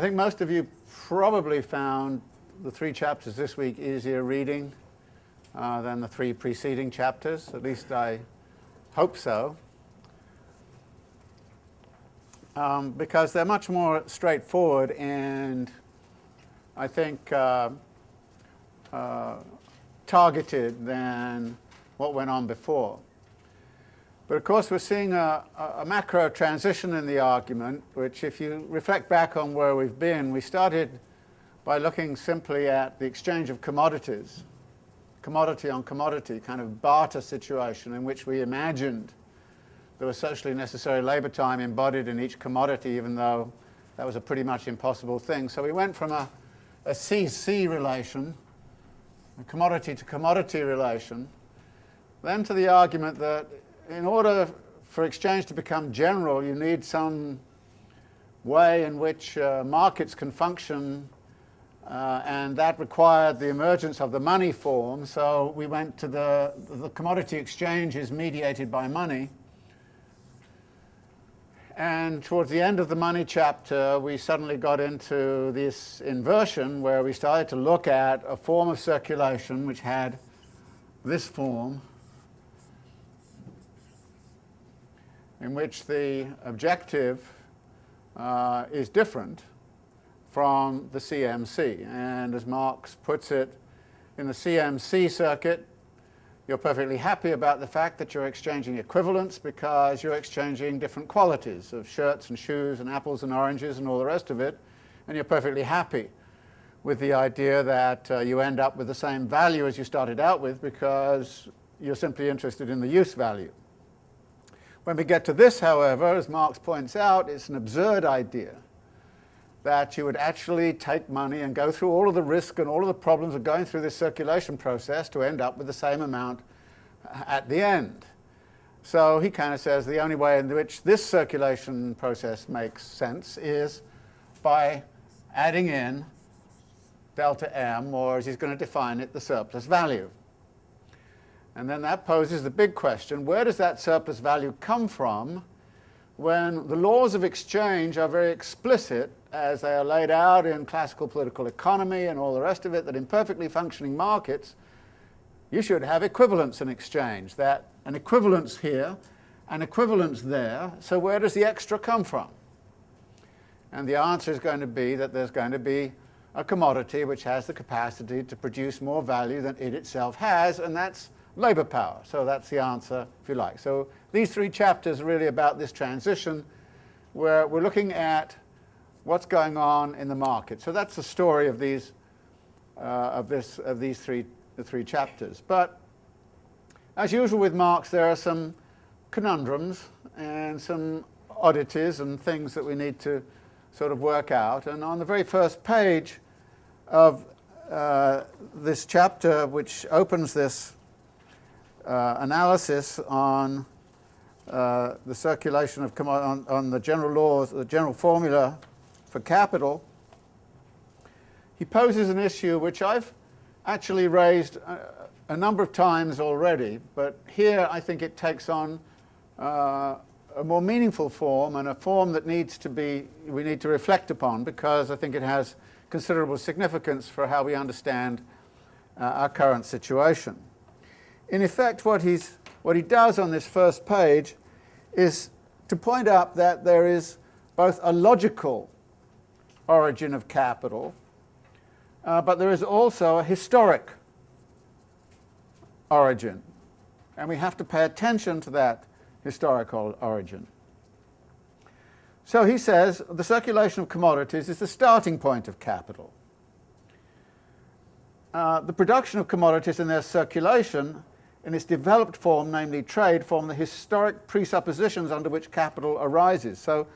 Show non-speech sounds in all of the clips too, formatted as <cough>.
I think most of you probably found the three chapters this week easier reading uh, than the three preceding chapters. At least I hope so. Um, because they're much more straightforward and I think uh, uh, targeted than what went on before. But of course we're seeing a, a, macro transition in the argument, which if you reflect back on where we've been, we started by looking simply at the exchange of commodities, commodity on commodity, kind of barter situation in which we imagined there was socially necessary labour time embodied in each commodity, even though that was a pretty much impossible thing. So we went from a, a CC relation, a commodity to commodity relation, then to the argument that in order for exchange to become general, you need some way in which uh, markets can function uh, and that required the emergence of the money form. So we went to the, the commodity exchange is mediated by money. And towards the end of the money chapter, we suddenly got into this inversion where we started to look at a form of circulation which had this form in which the objective uh, is different from the CMC. And as Marx puts it, in the CMC circuit, you're perfectly happy about the fact that you're exchanging equivalents because you're exchanging different qualities of shirts and shoes and apples and oranges and all the rest of it, and you're perfectly happy with the idea that uh, you end up with the same value as you started out with because you're simply interested in the use value. When we get to this, however, as Marx points out, it's an absurd idea that you would actually take money and go through all of the risk and all of the problems of going through this circulation process to end up with the same amount at the end. So he kind of says the only way in which this circulation process makes sense is by adding in delta m, or as he's going to define it, the surplus value. And then that poses the big question, where does that surplus value come from when the laws of exchange are very explicit as they are laid out in classical political economy and all the rest of it, that in perfectly functioning markets you should have equivalence in exchange, that an equivalence here, an equivalence there, so where does the extra come from? And the answer is going to be that there's going to be a commodity which has the capacity to produce more value than it itself has, and that's labour power. So that's the answer, if you like. So these three chapters are really about this transition where we're looking at what's going on in the market. So that's the story of these, uh, of this, of these three, the three chapters. But as usual with Marx, there are some conundrums and some oddities and things that we need to sort of work out. And on the very first page of uh, this chapter, which opens this uh, analysis on uh, the circulation of on, on, the general laws, the general formula for capital, he poses an issue which I've actually raised a, a number of times already, but here I think it takes on uh, a more meaningful form and a form that needs to be, we need to reflect upon because I think it has considerable significance for how we understand uh, our current situation in effect what, he's, what he does on this first page is to point out that there is both a logical origin of capital, uh, but there is also a historic origin. And we have to pay attention to that historical origin. So he says the circulation of commodities is the starting point of capital. Uh, the production of commodities and their circulation in its developed form, namely trade, form the historic presuppositions under which capital arises. So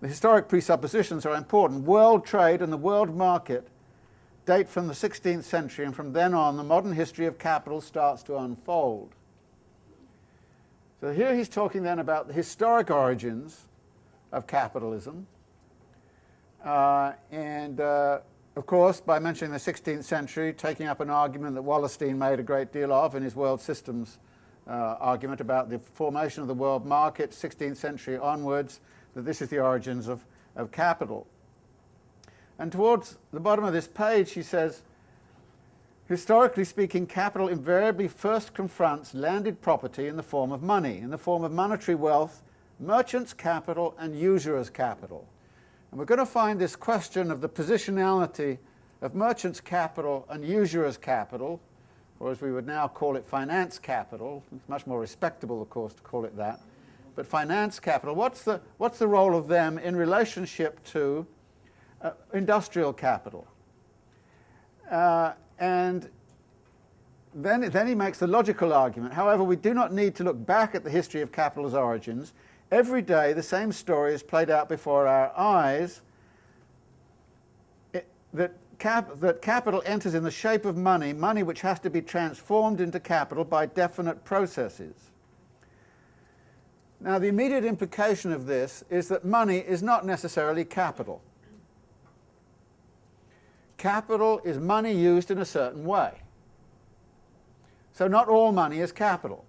the historic presuppositions are important. World trade and the world market date from the 16th century, and from then on the modern history of capital starts to unfold. So here he's talking then about the historic origins of capitalism, uh, and uh, of course, by mentioning the 16th century, taking up an argument that Wallerstein made a great deal of in his world systems uh, argument about the formation of the world market, 16th century onwards, that this is the origins of, of capital. And towards the bottom of this page, he says, historically speaking, capital invariably first confronts landed property in the form of money, in the form of monetary wealth, merchants' capital and usurers' capital. And we're going to find this question of the positionality of merchants' capital and usurers' capital, or as we would now call it, finance capital. It's much more respectable, of course, to call it that. But finance capital, what's the, what's the role of them in relationship to uh, industrial capital? Uh, and then, then he makes the logical argument. However, we do not need to look back at the history of capital's origins. Every day the same story is played out before our eyes that, cap, that capital enters in the shape of money, money which has to be transformed into capital by definite processes. Now the immediate implication of this is that money is not necessarily capital. Capital is money used in a certain way. So not all money is capital.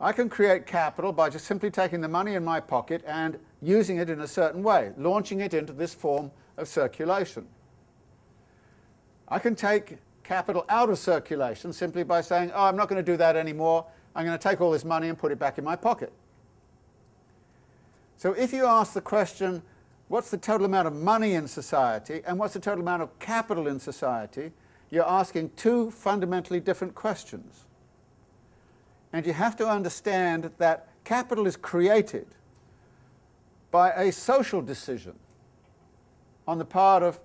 I can create capital by just simply taking the money in my pocket and using it in a certain way, launching it into this form of circulation. I can take capital out of circulation simply by saying, oh, I'm not going to do that anymore. I'm going to take all this money and put it back in my pocket. So if you ask the question, what's the total amount of money in society and what's the total amount of capital in society, you're asking two fundamentally different questions. And you have to understand that capital is created by a social decision on the part of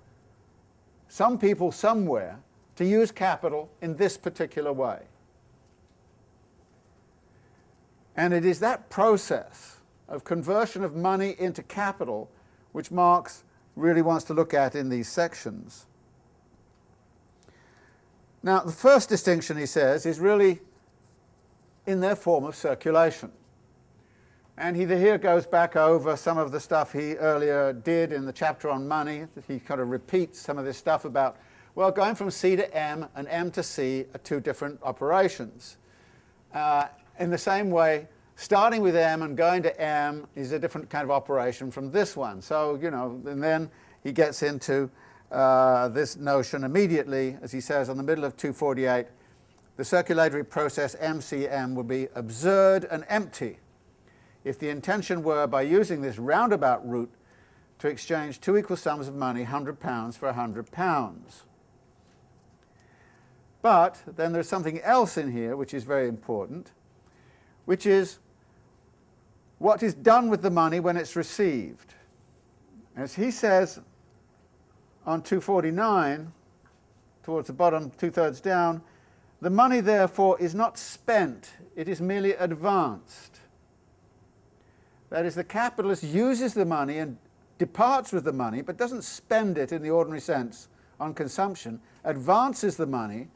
some people somewhere to use capital in this particular way. And it is that process of conversion of money into capital which Marx really wants to look at in these sections. Now, the first distinction, he says, is really in their form of circulation. And he here goes back over some of the stuff he earlier did in the chapter on money. He kind of repeats some of this stuff about, well, going from C to M and M to C are two different operations. Uh, in the same way, starting with M and going to M is a different kind of operation from this one. So, you know, and then he gets into uh, this notion immediately, as he says on the middle of 248, the circulatory process MCM would be absurd and empty if the intention were, by using this roundabout route, to exchange two equal sums of money, £100 for £100. But then there's something else in here which is very important, which is what is done with the money when it's received. As he says on 249, towards the bottom, two-thirds down, the money, therefore, is not spent, it is merely advanced. That is, the capitalist uses the money and departs with the money, but doesn't spend it in the ordinary sense on consumption, advances the money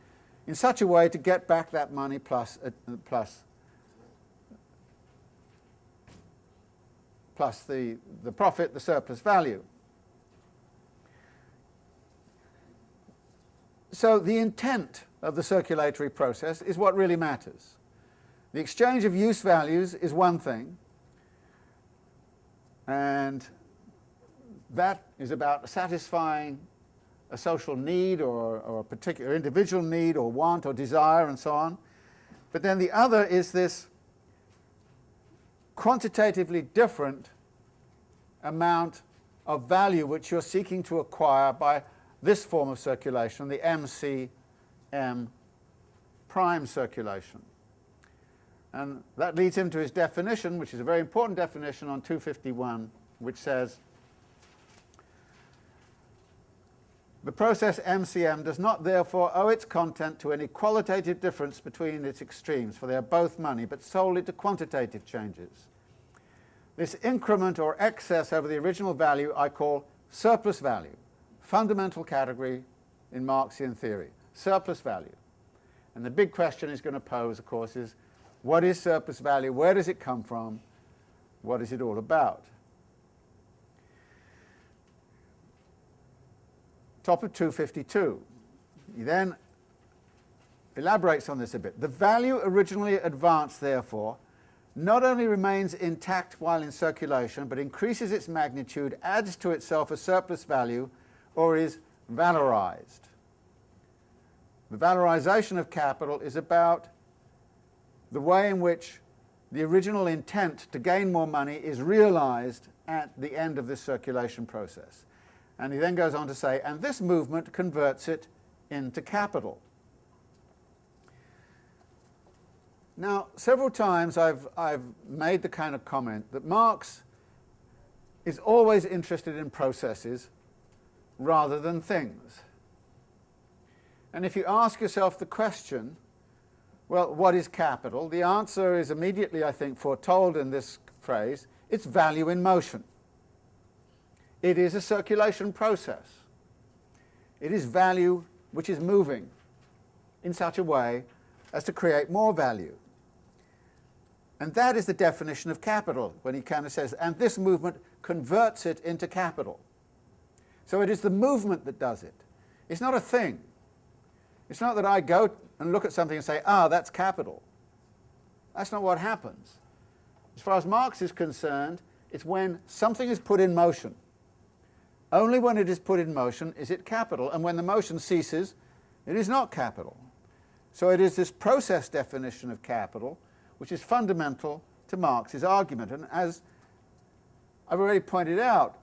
in such a way to get back that money plus, uh, plus, plus the, the profit, the surplus value. So the intent of the circulatory process is what really matters. The exchange of use values is one thing, and that is about satisfying a social need or, or, a particular individual need or want or desire and so on. But then the other is this quantitatively different amount of value which you're seeking to acquire by this form of circulation, the MCM prime circulation. And that leads him to his definition, which is a very important definition on 251, which says, The process MCM does not therefore owe its content to any qualitative difference between its extremes, for they are both money, but solely to quantitative changes. This increment or excess over the original value I call surplus value fundamental category in Marxian theory, surplus value. And the big question is going to pose, of course, is what is surplus value? Where does it come from? What is it all about? Top of 252. He then elaborates on this a bit. The value originally advanced, therefore, not only remains intact while in circulation, but increases its magnitude, adds to itself a surplus value, or is valorized. The valorization of capital is about the way in which the original intent to gain more money is realized at the end of this circulation process. And he then goes on to say, and this movement converts it into capital. Now, several times I've, I've made the kind of comment that Marx is always interested in processes rather than things. And if you ask yourself the question, well, what is capital? The answer is immediately, I think, foretold in this phrase. It's value in motion. It is a circulation process. It is value which is moving in such a way as to create more value. And that is the definition of capital, when he kind of says, and this movement converts it into capital. So it is the movement that does it. It's not a thing. It's not that I go and look at something and say, ah, that's capital. That's not what happens. As far as Marx is concerned, it's when something is put in motion. Only when it is put in motion is it capital, and when the motion ceases, it is not capital. So it is this process definition of capital which is fundamental to Marx's argument. And as I've already pointed out,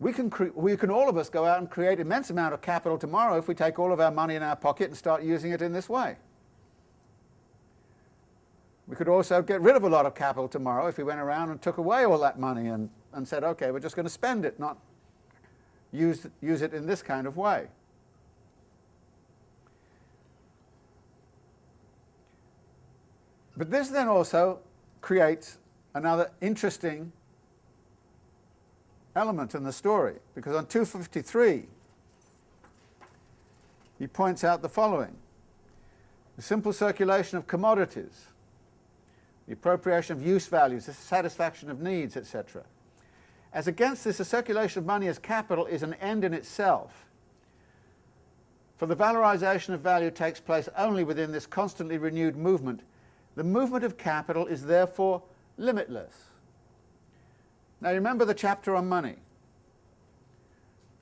we can, we can all of us go out and create immense amount of capital tomorrow if we take all of our money in our pocket and start using it in this way. We could also get rid of a lot of capital tomorrow if we went around and took away all that money and, and said, okay, we're just going to spend it, not use, use it in this kind of way. But this then also creates another interesting element in the story, because on 253 he points out the following. The simple circulation of commodities, the appropriation of use values, the satisfaction of needs, etc. As against this, the circulation of money as capital is an end in itself. For the valorization of value takes place only within this constantly renewed movement. The movement of capital is therefore limitless. Now remember the chapter on money,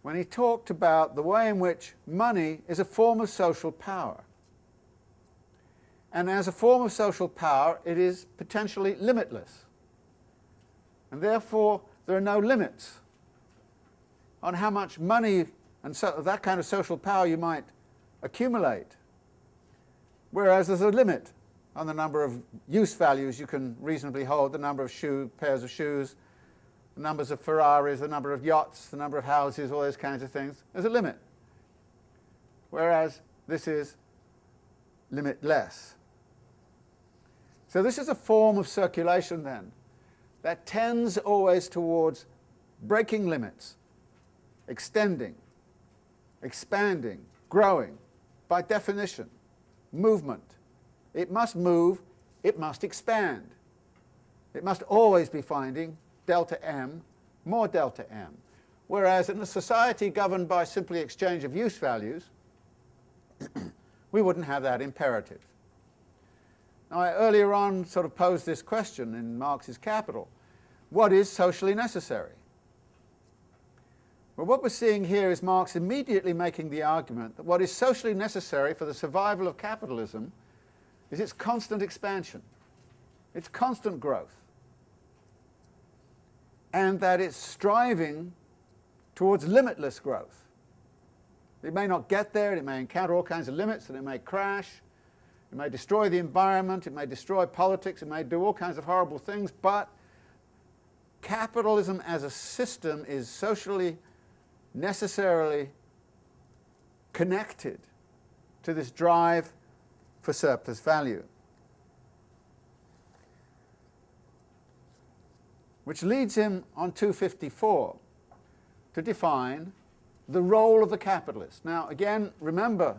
when he talked about the way in which money is a form of social power. And as a form of social power, it is potentially limitless. And therefore, there are no limits on how much money and so that kind of social power you might accumulate. Whereas there's a limit on the number of use values you can reasonably hold, the number of shoe, pairs of shoes, the numbers of Ferraris, the number of yachts, the number of houses, all those kinds of things. There's a limit. Whereas this is limitless. So this is a form of circulation then that tends always towards breaking limits, extending, expanding, growing, by definition, movement. It must move, it must expand. It must always be finding delta m, more delta m. Whereas in a society governed by simply exchange of use values, <clears throat> we wouldn't have that imperative. Now, I earlier on sort of posed this question in Marx's Capital. What is socially necessary? Well, what we're seeing here is Marx immediately making the argument that what is socially necessary for the survival of capitalism is its constant expansion, its constant growth and that it's striving towards limitless growth. It may not get there, it may encounter all kinds of limits, and it may crash, it may destroy the environment, it may destroy politics, it may do all kinds of horrible things, but capitalism as a system is socially necessarily connected to this drive for surplus value. Which leads him on 254 to define the role of the capitalist. Now again, remember,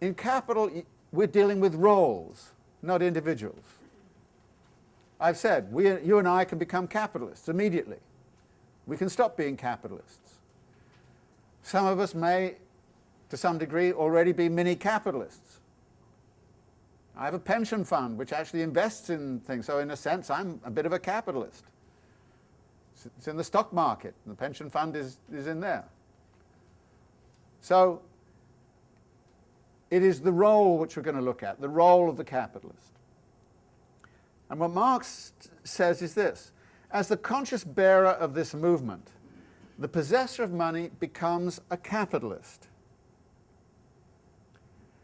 in capital we're dealing with roles, not individuals. I've said, we, you and I can become capitalists immediately. We can stop being capitalists. Some of us may, to some degree, already be mini-capitalists. I have a pension fund which actually invests in things, so in a sense I'm a bit of a capitalist. It's in the stock market, the pension fund is, is in there. So it is the role which we're going to look at, the role of the capitalist. And what Marx says is this, as the conscious bearer of this movement, the possessor of money becomes a capitalist.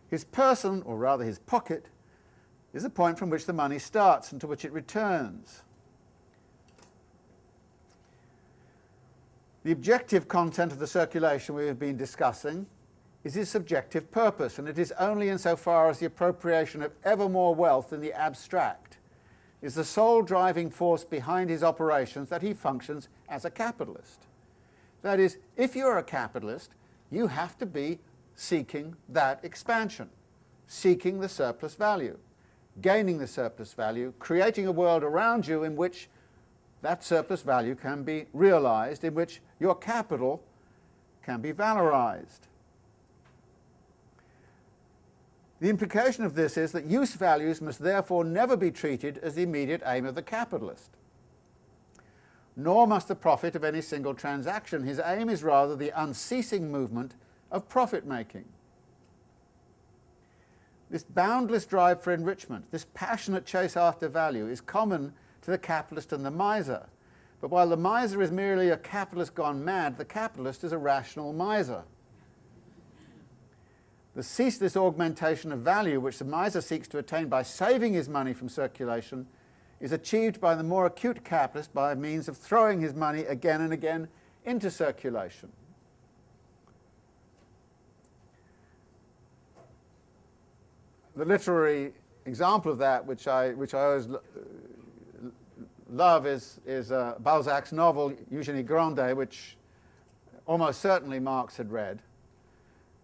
His person, or rather his pocket, is the point from which the money starts and to which it returns. The objective content of the circulation we have been discussing is his subjective purpose, and it is only insofar as the appropriation of ever more wealth in the abstract is the sole driving force behind his operations that he functions as a capitalist. That is, if you're a capitalist, you have to be seeking that expansion, seeking the surplus value, gaining the surplus value, creating a world around you in which that surplus value can be realized, in which your capital can be valorized. The implication of this is that use values must therefore never be treated as the immediate aim of the capitalist. Nor must the profit of any single transaction. His aim is rather the unceasing movement of profit making. This boundless drive for enrichment, this passionate chase after value is common to the capitalist and the miser. But while the miser is merely a capitalist gone mad, the capitalist is a rational miser. The ceaseless augmentation of value which the miser seeks to attain by saving his money from circulation is achieved by the more acute capitalist by means of throwing his money again and again into circulation. The literary example of that, which I, which I always love, is, is uh, Balzac's novel Eugenie Grandet, which almost certainly Marx had read.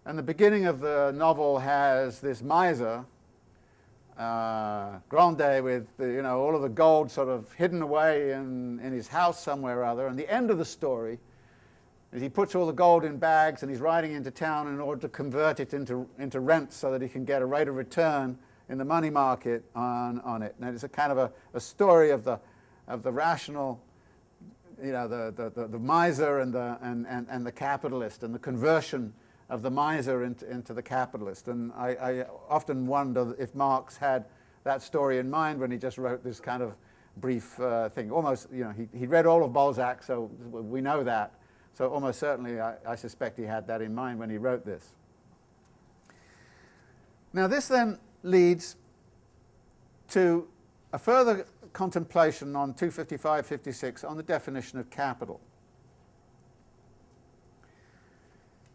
And the beginning of the novel has this miser, uh, Grandet, with the, you know all of the gold sort of hidden away in, in his house somewhere or other. And the end of the story he puts all the gold in bags and he's riding into town in order to convert it into, into rent so that he can get a rate of return in the money market on, on it. And it's a kind of a, a story of the, of the rational, you know, the, the, the, the miser and the, and, and, and the capitalist and the conversion of the miser into, into the capitalist. And I, I, often wonder if Marx had that story in mind when he just wrote this kind of brief uh, thing. Almost, you know, he, he read all of Balzac, so we know that. So almost certainly I, I suspect he had that in mind when he wrote this. Now this then leads to a further contemplation on 255-56 on the definition of capital.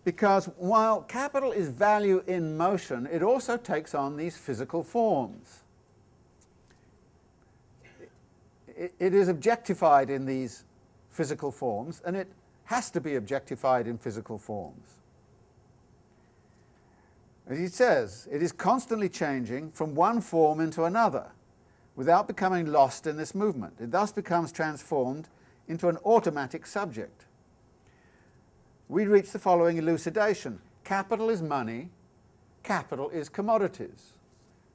because while capital is value in motion, it also takes on these physical forms. It, it is objectified in these physical forms, and it has to be objectified in physical forms. As he says, it is constantly changing from one form into another without becoming lost in this movement. It thus becomes transformed into an automatic subject we reach the following elucidation. Capital is money, capital is commodities.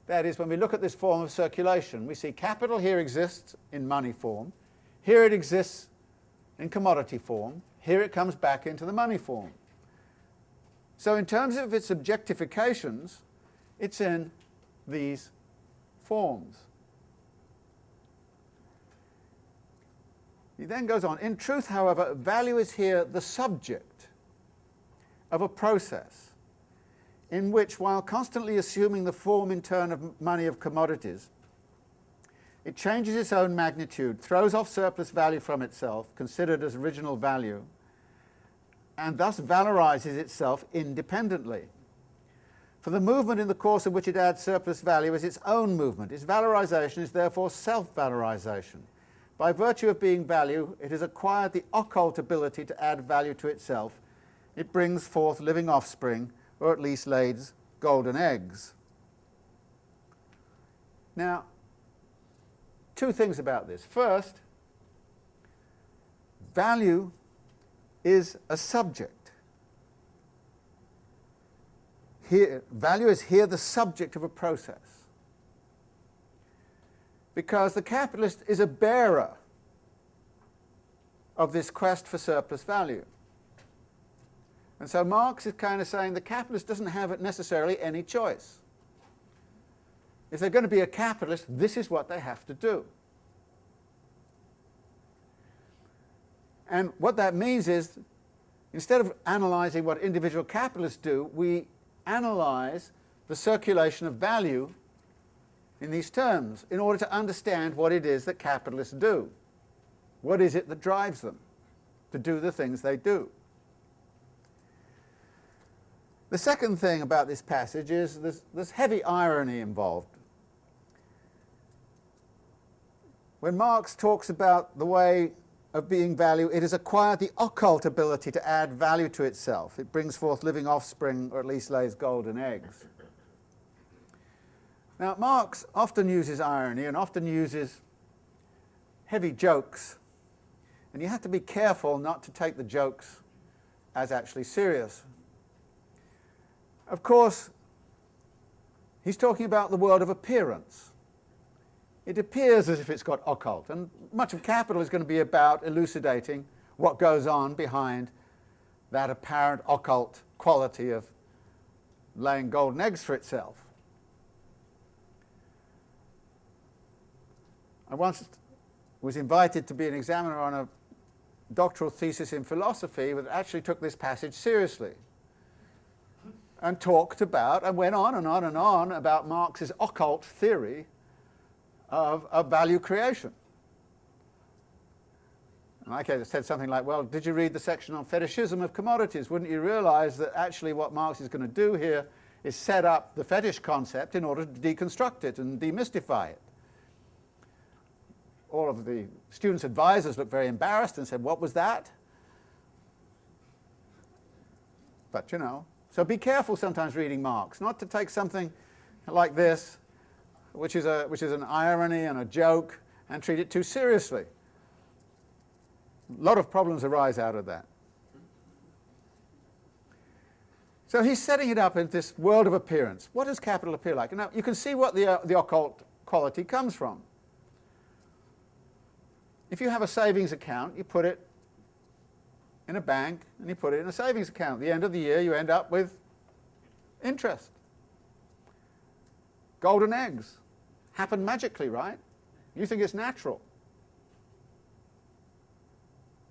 That is, when we look at this form of circulation, we see capital here exists in money form, here it exists in commodity form, here it comes back into the money form. So in terms of its objectifications, it's in these forms. He then goes on, in truth, however, value is here the subject of a process in which, while constantly assuming the form in turn of money of commodities, it changes its own magnitude, throws off surplus value from itself, considered as original value, and thus valorizes itself independently. For the movement in the course of which it adds surplus value is its own movement. Its valorization is therefore self-valorization. By virtue of being value, it has acquired the occult ability to add value to itself it brings forth living offspring, or at least lays golden eggs. Now, two things about this. First, value is a subject. Here, value is here the subject of a process. Because the capitalist is a bearer of this quest for surplus value. And so Marx is kind of saying the capitalist doesn't have necessarily any choice. If they're going to be a capitalist, this is what they have to do. And what that means is, instead of analysing what individual capitalists do, we analyse the circulation of value in these terms in order to understand what it is that capitalists do. What is it that drives them to do the things they do? The second thing about this passage is there's, there's heavy irony involved. When Marx talks about the way of being value, it has acquired the occult ability to add value to itself. It brings forth living offspring, or at least lays golden eggs. Now, Marx often uses irony and often uses heavy jokes, and you have to be careful not to take the jokes as actually serious. Of course, he's talking about the world of appearance. It appears as if it's got occult, and much of capital is going to be about elucidating what goes on behind that apparent occult quality of laying golden eggs for itself. I once was invited to be an examiner on a doctoral thesis in philosophy that actually took this passage seriously and talked about and went on and on and on about Marx's occult theory of, of value creation. And I said something like, well, did you read the section on fetishism of commodities? Wouldn't you realize that actually what Marx is going to do here is set up the fetish concept in order to deconstruct it and demystify it? all of the students' advisors looked very embarrassed and said, what was that? But, you know, so be careful sometimes reading Marx, not to take something like this, which is, a, which is an irony and a joke, and treat it too seriously. A lot of problems arise out of that. So he's setting it up in this world of appearance. What does capital appear like? Now, you can see what the, uh, the occult quality comes from. If you have a savings account, you put it in a bank and you put it in a savings account. At the end of the year, you end up with interest. Golden eggs happen magically, right? You think it's natural.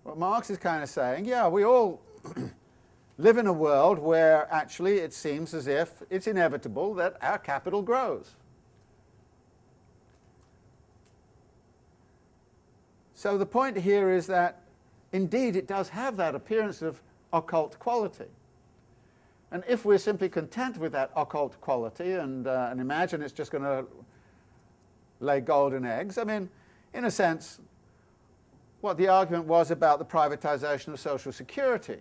What Marx is kind of saying, yeah, we all <clears throat> live in a world where actually it seems as if it's inevitable that our capital grows. So the point here is that indeed it does have that appearance of occult quality. And if we're simply content with that occult quality and, uh, and imagine it's just going to lay golden eggs, I mean, in a sense, what the argument was about the privatization of Social Security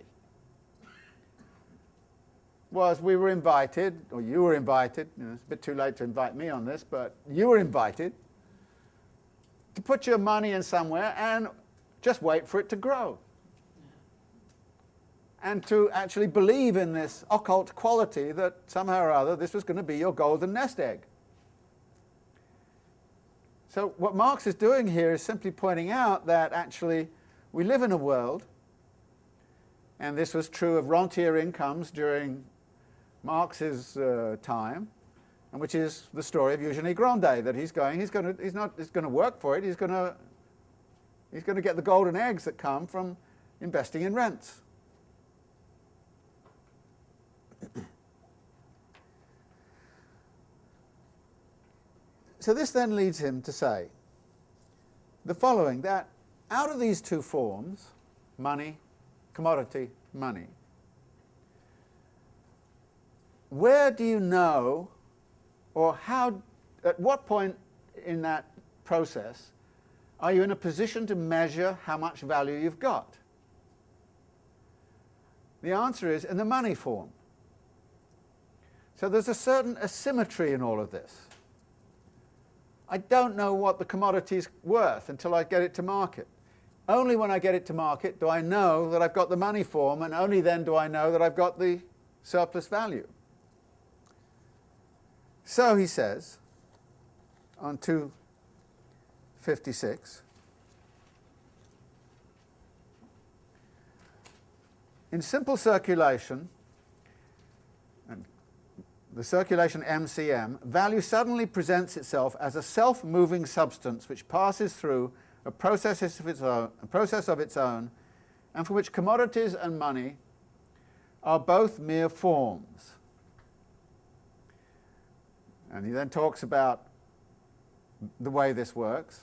was we were invited, or you were invited, you know, it's a bit too late to invite me on this, but you were invited to put your money in somewhere and just wait for it to grow. And to actually believe in this occult quality that somehow or other this was going to be your golden nest egg. So what Marx is doing here is simply pointing out that actually we live in a world, and this was true of rentier incomes during Marx's uh, time, and which is the story of Eugenie Grandet, that he's going, he's going to, he's not, he's going to work for it, he's going to, he's going to get the golden eggs that come from investing in rents. So this then leads him to say the following, that out of these two forms, money, commodity, money, where do you know or how, at what point in that process are you in a position to measure how much value you've got? The answer is in the money form. So there's a certain asymmetry in all of this. I don't know what the commodity is worth until I get it to market. Only when I get it to market do I know that I've got the money form, and only then do I know that I've got the surplus value. So he says on 256, in simple circulation, the circulation MCM, value suddenly presents itself as a self-moving substance which passes through a process of its own, a process of its own, and for which commodities and money are both mere forms. And he then talks about the way this works.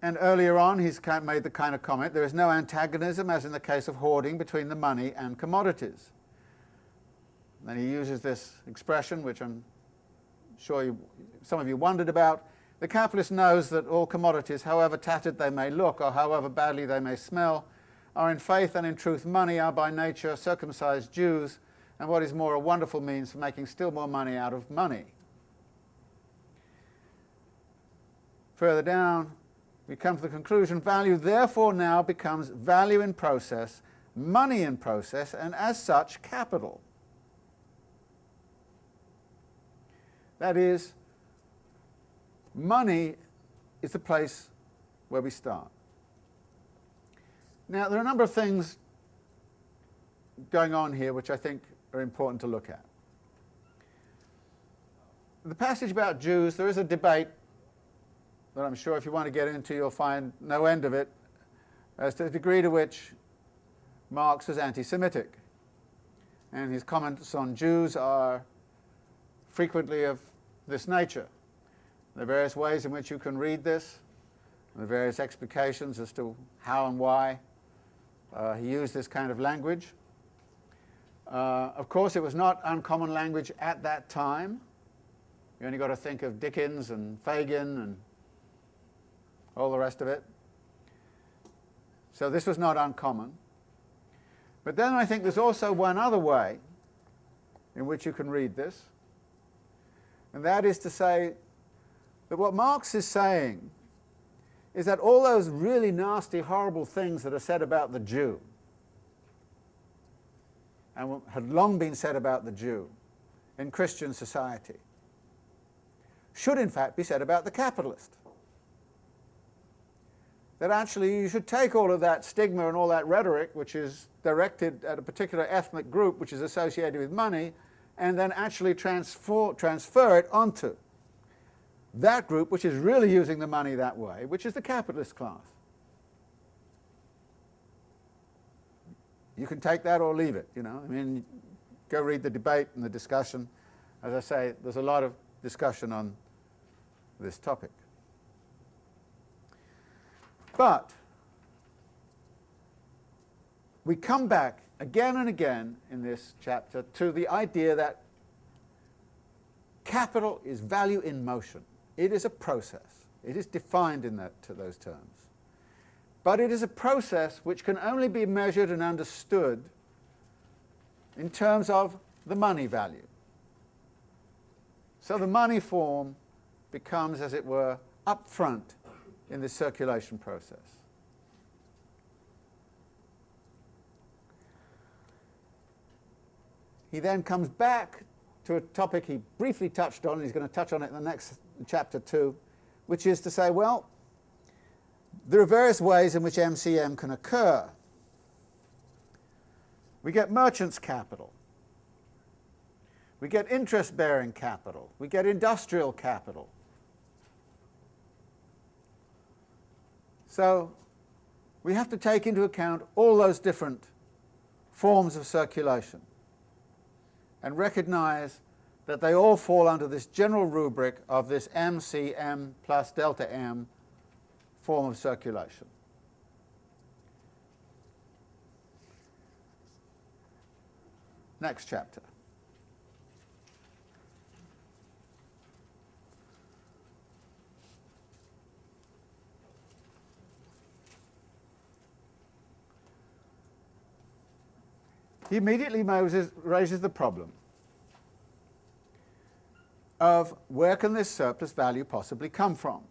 And earlier on he's made the kind of comment, there is no antagonism, as in the case of hoarding, between the money and commodities. Then he uses this expression, which I'm sure you, some of you wondered about. The capitalist knows that all commodities, however tattered they may look or however badly they may smell, are in faith and in truth money, are by nature circumcised Jews, and what is more, a wonderful means for making still more money out of money. Further down, we come to the conclusion, value therefore now becomes value in process, money in process, and as such, capital. That is, money is the place where we start. Now, there are a number of things going on here which I think are important to look at. The passage about Jews, there is a debate that I'm sure if you want to get into you'll find no end of it as to the degree to which Marx was anti-Semitic. And his comments on Jews are frequently of this nature. Are various ways in which you can read this, and the various explications as to how and why uh, he used this kind of language. Uh, of course, it was not uncommon language at that time. You only got to think of Dickens and Fagin and all the rest of it. So this was not uncommon. But then I think there's also one other way in which you can read this, and that is to say that what Marx is saying is that all those really nasty, horrible things that are said about the Jew, and had long been said about the Jew in Christian society, should in fact be said about the capitalist. That actually you should take all of that stigma and all that rhetoric, which is directed at a particular ethnic group which is associated with money, and then actually transfer, transfer it onto that group which is really using the money that way, which is the capitalist class. You can take that or leave it, you know. I mean, go read the debate and the discussion. As I say, there's a lot of discussion on this topic. But we come back again and again in this chapter to the idea that capital is value in motion. It is a process. It is defined in that, to those terms. But it is a process which can only be measured and understood in terms of the money value. So the money form becomes, as it were, up front in the circulation process. He then comes back to a topic he briefly touched on, and he's going to touch on it in the next chapter too, which is to say, well, there are various ways in which MCM can occur. We get merchant's capital. We get interest-bearing capital. We get industrial capital. So we have to take into account all those different forms of circulation and recognize that they all fall under this general rubric of this MCM plus delta M form of circulation. Next chapter. He immediately Moses raises the problem of where can this surplus value possibly come from?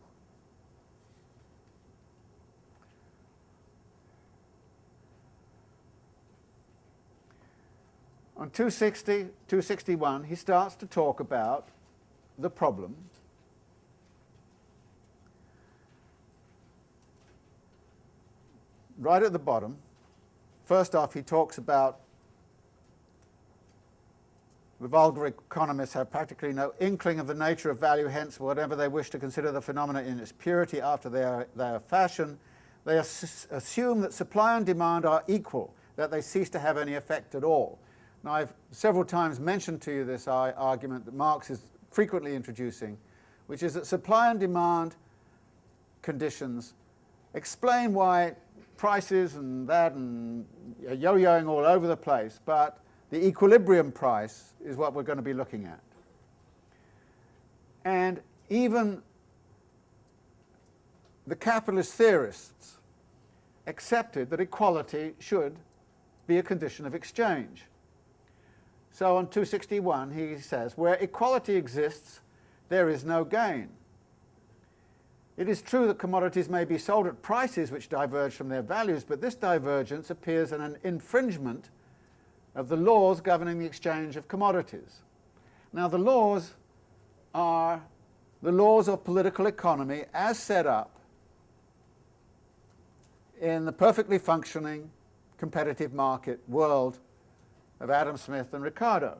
On 260, 261, he starts to talk about the problem right at the bottom first off, he talks about the vulgar economists have practically no inkling of the nature of value, hence whatever they wish to consider the phenomena in its purity after their, their fashion, they assume that supply and demand are equal, that they cease to have any effect at all. Now I've several times mentioned to you this argument that Marx is frequently introducing, which is that supply and demand conditions explain why prices and that and yo-yoing all over the place, but the equilibrium price is what we're going to be looking at. And even the capitalist theorists accepted that equality should be a condition of exchange. So on 261 he says, where equality exists, there is no gain. It is true that commodities may be sold at prices which diverge from their values, but this divergence appears in an infringement of the laws governing the exchange of commodities. Now the laws are the laws of political economy as set up in the perfectly functioning competitive market world of Adam Smith and Ricardo.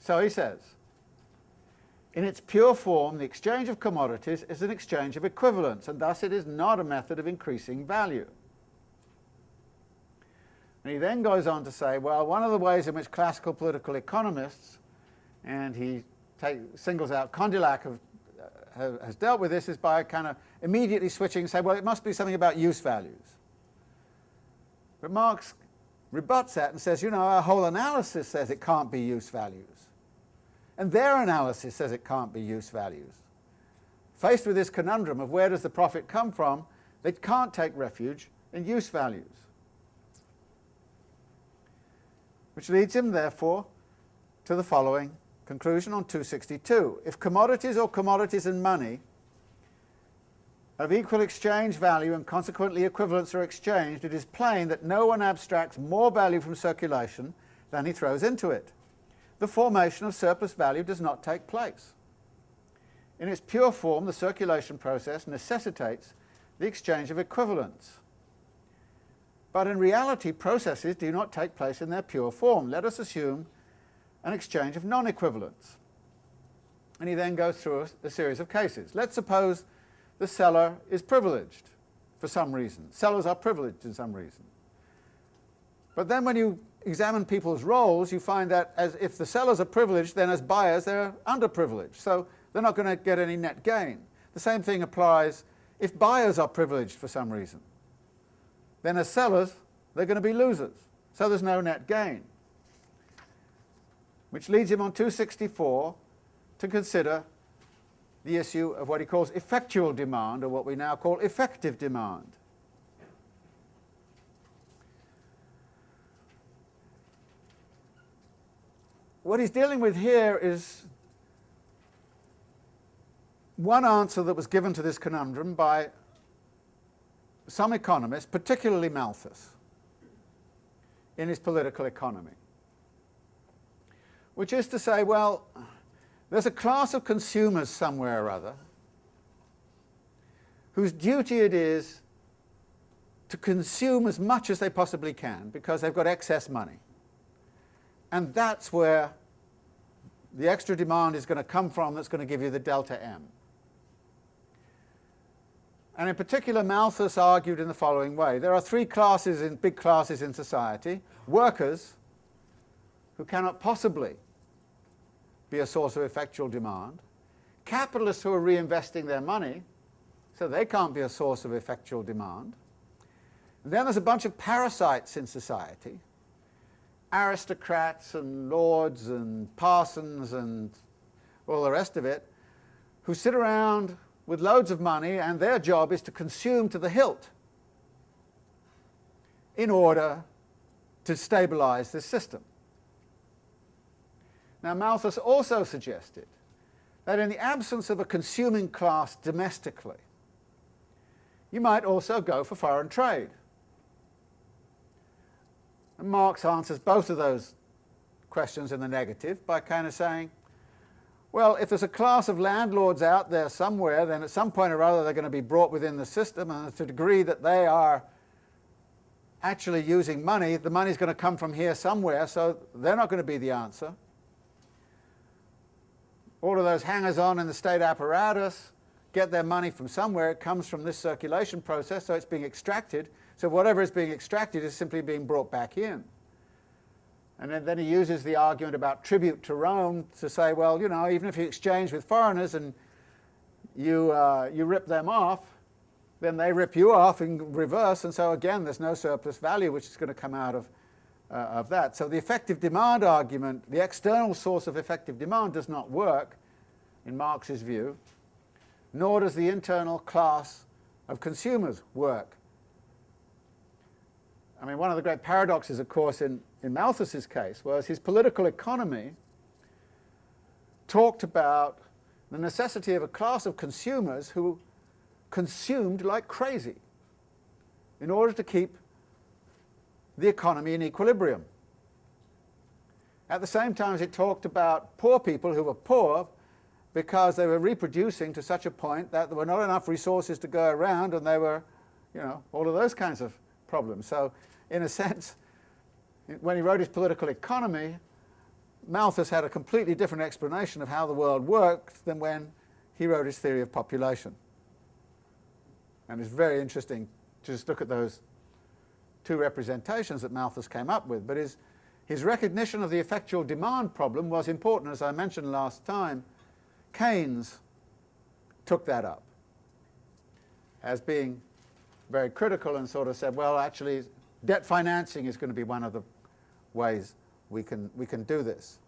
So he says, in its pure form, the exchange of commodities is an exchange of equivalents, and thus it is not a method of increasing value. And he then goes on to say, well, one of the ways in which classical political economists, and he take, singles out Condillac, have, uh, has dealt with this is by kind of immediately switching and say, well, it must be something about use values. But Marx rebuts that and says, you know, our whole analysis says it can't be use values. And their analysis says it can't be use values. Faced with this conundrum of where does the profit come from, they can't take refuge in use values. Which leads him, therefore, to the following conclusion on 262. If commodities or commodities and money of equal exchange value and consequently equivalents are exchanged, it is plain that no one abstracts more value from circulation than he throws into it the formation of surplus value does not take place. In its pure form, the circulation process necessitates the exchange of equivalents. But in reality, processes do not take place in their pure form. Let us assume an exchange of non-equivalents. And he then goes through a, a, series of cases. Let's suppose the seller is privileged for some reason. Sellers are privileged in some reason. But then when you examine people's roles, you find that as if the sellers are privileged, then as buyers they're underprivileged. So they're not going to get any net gain. The same thing applies if buyers are privileged for some reason. Then as sellers, they're going to be losers. So there's no net gain. Which leads him on 264 to consider the issue of what he calls effectual demand, or what we now call effective demand. what he's dealing with here is one answer that was given to this conundrum by some economists, particularly Malthus, in his political economy, which is to say, well, there's a class of consumers somewhere or other whose duty it is to consume as much as they possibly can because they've got excess money. And that's where the extra demand is going to come from that's going to give you the delta M. And in particular, Malthus argued in the following way. There are three classes, in big classes in society. Workers, who cannot possibly be a source of effectual demand. Capitalists who are reinvesting their money, so they can't be a source of effectual demand. And then there's a bunch of parasites in society, aristocrats and lords and parsons and all the rest of it, who sit around with loads of money and their job is to consume to the hilt in order to stabilize this system. Now Malthus also suggested that in the absence of a consuming class domestically, you might also go for foreign trade. And Marx answers both of those questions in the negative by kind of saying, well, if there's a class of landlords out there somewhere, then at some point or other they're going to be brought within the system, and to the degree that they are actually using money, the money's going to come from here somewhere, so they're not going to be the answer. All of those hangers-on in the state apparatus get their money from somewhere. It comes from this circulation process, so it's being extracted. So whatever is being extracted is simply being brought back in. And then, he uses the argument about tribute to Rome to say, well, you know, even if you exchange with foreigners and you, uh, you rip them off, then they rip you off in reverse, and so again there's no surplus value which is going to come out of, uh, of that. So the effective demand argument, the external source of effective demand does not work in Marx's view, nor does the internal class of consumers work. I mean, one of the great paradoxes, of course, in, in Malthus's case was his political economy talked about the necessity of a class of consumers who consumed like crazy in order to keep the economy in equilibrium. At the same time as it talked about poor people who were poor because they were reproducing to such a point that there were not enough resources to go around and they were, you know, all of those kinds of problems. So in a <laughs> sense, when he wrote his political economy, Malthus had a completely different explanation of how the world worked than when he wrote his theory of population. And it's very interesting to just look at those two representations that Malthus came up with. But his, his recognition of the effectual demand problem was important, as I mentioned last time. Keynes took that up as being very critical and sort of said, well, actually, debt financing is going to be one of the ways we can, we can do this.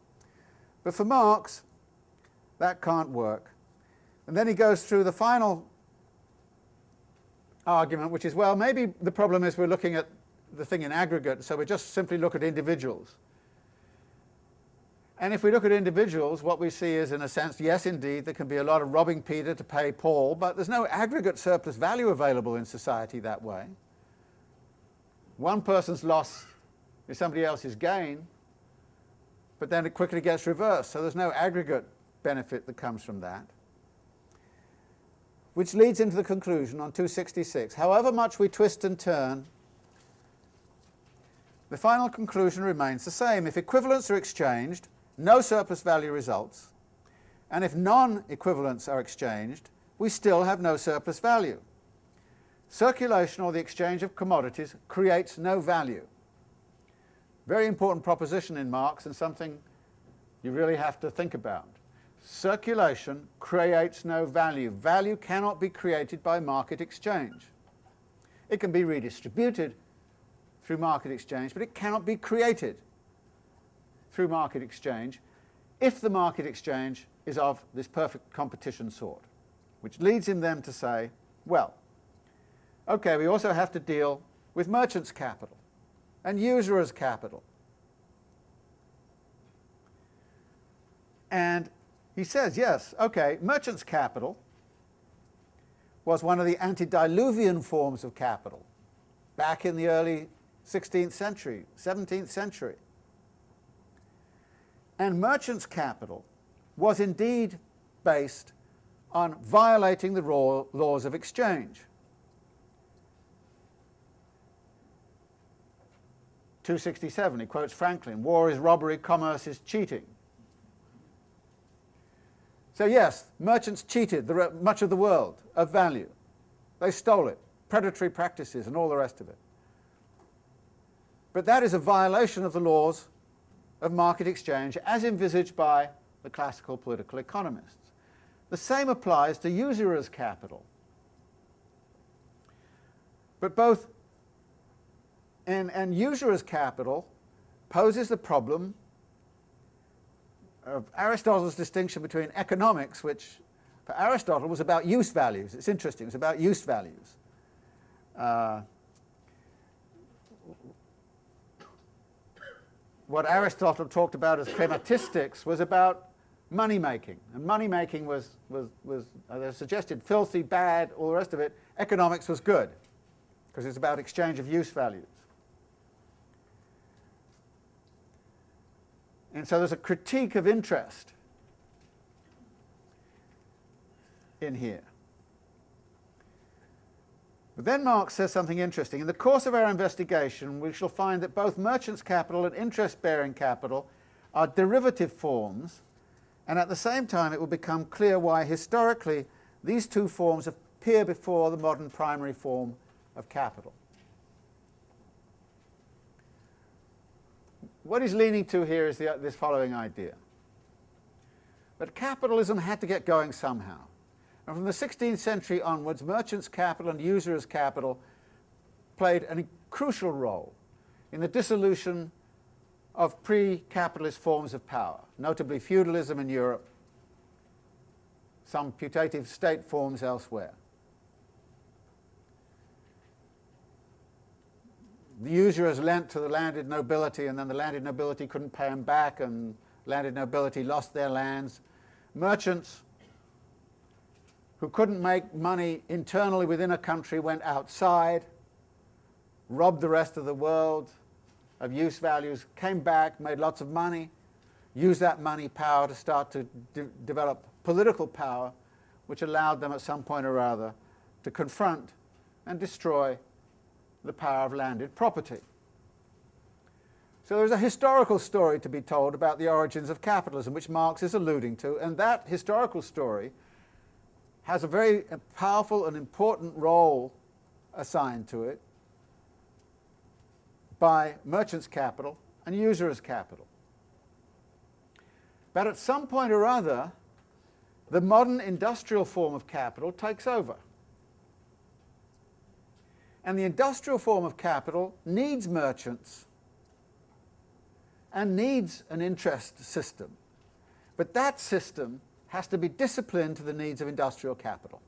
But for Marx, that can't work. And then he goes through the final argument, which is, well, maybe the problem is we're looking at the thing in aggregate, so we just simply look at individuals. And if we look at individuals, what we see is, in a sense, yes, indeed, there can be a lot of robbing Peter to pay Paul, but there's no aggregate surplus value available in society that way. One person's loss is somebody else's gain, but then it quickly gets reversed, so there's no aggregate benefit that comes from that which leads into the conclusion on 266. However much we twist and turn, the final conclusion remains the same. If equivalents are exchanged, no surplus value results, and if non-equivalents are exchanged, we still have no surplus value. Circulation or the exchange of commodities creates no value. Very important proposition in Marx and something you really have to think about. Circulation creates no value. Value cannot be created by market exchange. It can be redistributed through market exchange, but it cannot be created through market exchange if the market exchange is of this perfect competition sort, which leads him then to say, well, okay, we also have to deal with merchants' capital and usurers' capital. And he says, yes, okay, merchant's capital was one of the antediluvian forms of capital back in the early 16th century, 17th century. And merchant's capital was indeed based on violating the laws of exchange. 267, he quotes Franklin, war is robbery, commerce is cheating. So yes, merchants cheated much of the world of value. They stole it, predatory practices and all the rest of it. But that is a violation of the laws of market exchange as envisaged by the classical political economists. The same applies to usurers' capital. But both and, and usurers' capital poses the problem of Aristotle's distinction between economics, which for Aristotle was about use values. It's interesting, it's about use values. Uh, what Aristotle talked about as chrematistics was about money making, and money making was, was, was as I suggested, filthy, bad, all the rest of it. Economics was good, because it's about exchange of use values. And so there's a critique of interest in here. But then Marx says something interesting. In the course of our investigation, we shall find that both merchant's capital and interest-bearing capital are derivative forms, and at the same time it will become clear why historically these two forms appear before the modern primary form of capital. What he's leaning to here is the, this following idea. That capitalism had to get going somehow. And from the 16th century onwards, merchants' capital and usurious capital played a crucial role in the dissolution of pre-capitalist forms of power, notably feudalism in Europe, some putative state forms elsewhere. The usurers lent to the landed nobility and then the landed nobility couldn't pay them back and landed nobility lost their lands. Merchants who couldn't make money internally within a country went outside, robbed the rest of the world of use values, came back, made lots of money, used that money power to start to de develop political power, which allowed them at some point or other to confront and destroy the power of landed property. So there's a historical story to be told about the origins of capitalism, which Marx is alluding to, and that historical story has a very powerful and important role assigned to it by merchants' capital and usurers' capital. But at some point or other, the modern industrial form of capital takes over. And the industrial form of capital needs merchants and needs an interest system. But that system has to be disciplined to the needs of industrial capital.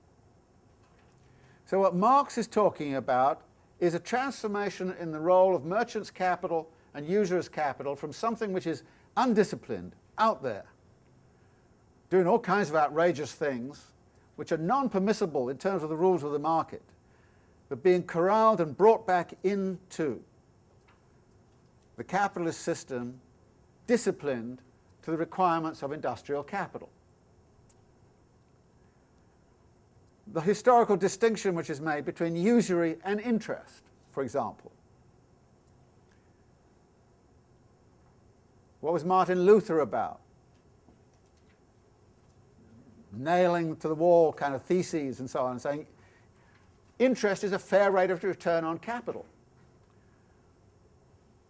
So what Marx is talking about is a transformation in the role of merchants' capital and usurers' capital from something which is undisciplined, out there, doing all kinds of outrageous things, which are non-permissible in terms of the rules of the market, but being corralled and brought back into the capitalist system, disciplined to the requirements of industrial capital. the historical distinction which is made between usury and interest, for example. What was Martin Luther about? Nailing to the wall kind of theses and so on, saying interest is a fair rate of return on capital.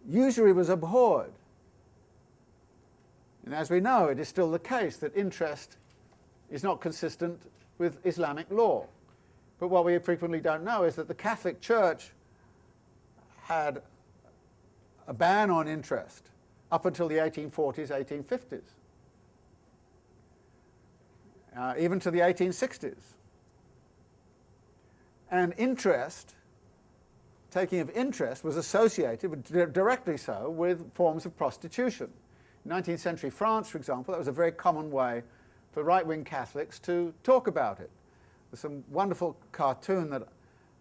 Usury was abhorred. And as we know, it is still the case that interest is not consistent with Islamic law. But what we frequently don't know is that the Catholic Church had a ban on interest up until the 1840s, 1850s, uh, even to the 1860s. And interest, taking of interest, was associated, directly so, with forms of prostitution. In 19th century France, for example, that was a very common way for right-wing Catholics to talk about it. There's some wonderful cartoon that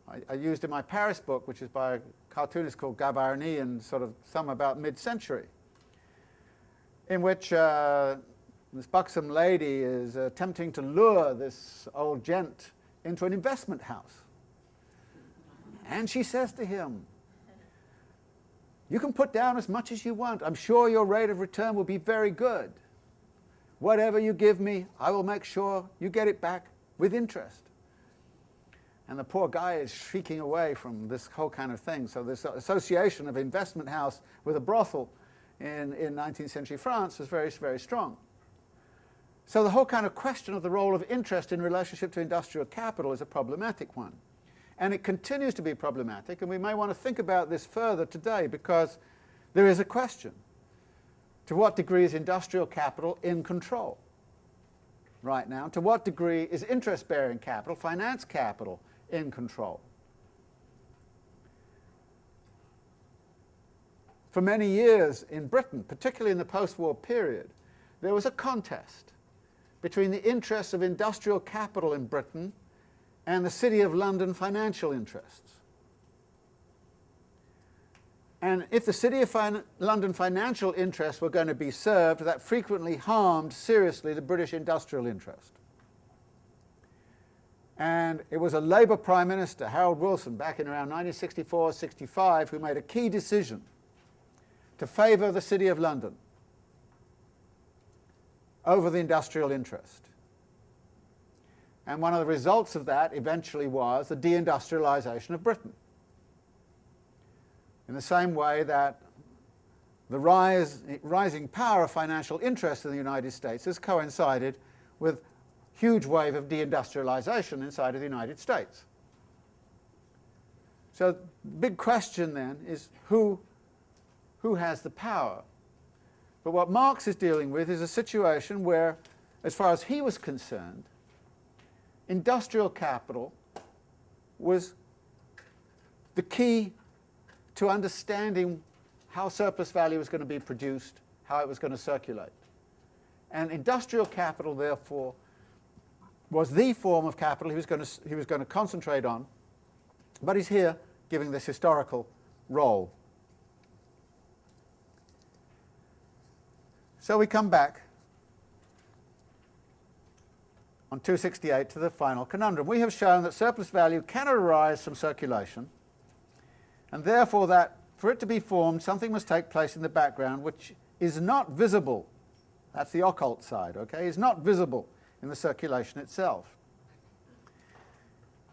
I, I, used in my Paris book, which is by a cartoonist called Gavarni and sort of some about mid-century, in which uh, this buxom lady is attempting to lure this old gent into an investment house. And she says to him, you can put down as much as you want. I'm sure your rate of return will be very good. Whatever you give me, I will make sure you get it back with interest. And the poor guy is shrieking away from this whole kind of thing. So this association of investment house with a brothel in, in 19th century France was very, very strong. So the whole kind of question of the role of interest in relationship to industrial capital is a problematic one. And it continues to be problematic, and we may want to think about this further today because there is a question. To what degree is industrial capital in control right now? To what degree is interest-bearing capital, finance capital, in control? For many years in Britain, particularly in the post-war period, there was a contest between the interests of industrial capital in Britain and the City of London financial interests. And if the City of fin London financial interests were going to be served, that frequently harmed seriously the British industrial interest. And it was a Labour Prime Minister, Harold Wilson, back in around 1964-65, who made a key decision to favour the City of London over the industrial interest. And one of the results of that eventually was the deindustrialisation of Britain. In the same way that the rise, rising power of financial interest in the United States has coincided with huge wave of deindustrialization inside of the United States. So the big question then is who, who has the power? But what Marx is dealing with is a situation where, as far as he was concerned, industrial capital was the key to understanding how surplus value was going to be produced, how it was going to circulate. And industrial capital, therefore, was the form of capital he was going to, he was going to concentrate on, but he's here giving this historical role. So we come back on 268 to the final conundrum. We have shown that surplus value cannot arise from circulation, and therefore that for it to be formed, something must take place in the background which is not visible. That's the occult side, okay? Is not visible in the circulation itself.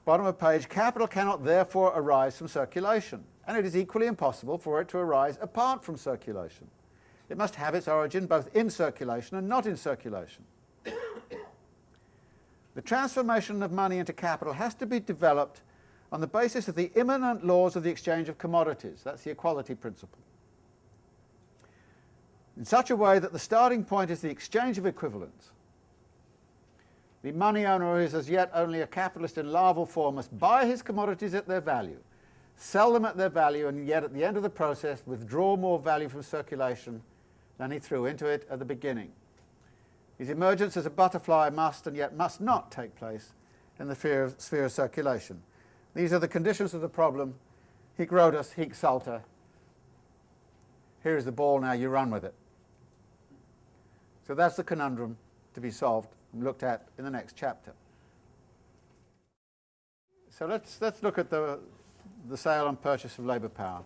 Bottom of page, capital cannot therefore arise from circulation, and it is equally impossible for it to arise apart from circulation. It must have its origin both in circulation and not in circulation. The transformation of money into capital has to be developed on the basis of the immanent laws of the exchange of commodities. That's the equality principle. In such a way that the starting point is the exchange of equivalents. The money owner who is as yet only a capitalist in larval form must buy his commodities at their value, sell them at their value, and yet at the end of the process withdraw more value from circulation than he threw into it at the beginning. His emergence as a butterfly must and yet must not take place in the sphere of, sphere of circulation. These are the conditions of the problem. Hic Rhodus, hic salta. Here's the ball, now you run with it. So that's the conundrum to be solved and looked at in the next chapter. So let's, let's look at the, the sale and purchase of labour power.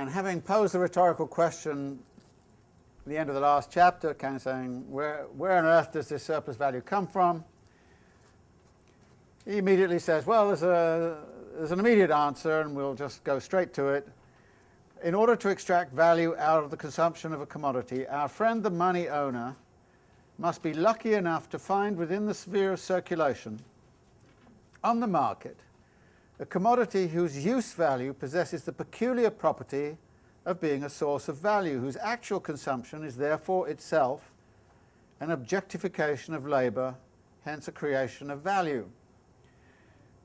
And having posed the rhetorical question at the end of the last chapter, kind of saying, where, where on earth does this surplus value come from? He immediately says, well, there's, a, there's an immediate answer, and we'll just go straight to it. In order to extract value out of the consumption of a commodity, our friend the money owner must be lucky enough to find within the sphere of circulation on the market a commodity whose use value possesses the peculiar property of being a source of value, whose actual consumption is therefore itself an objectification of labour, hence a creation of value.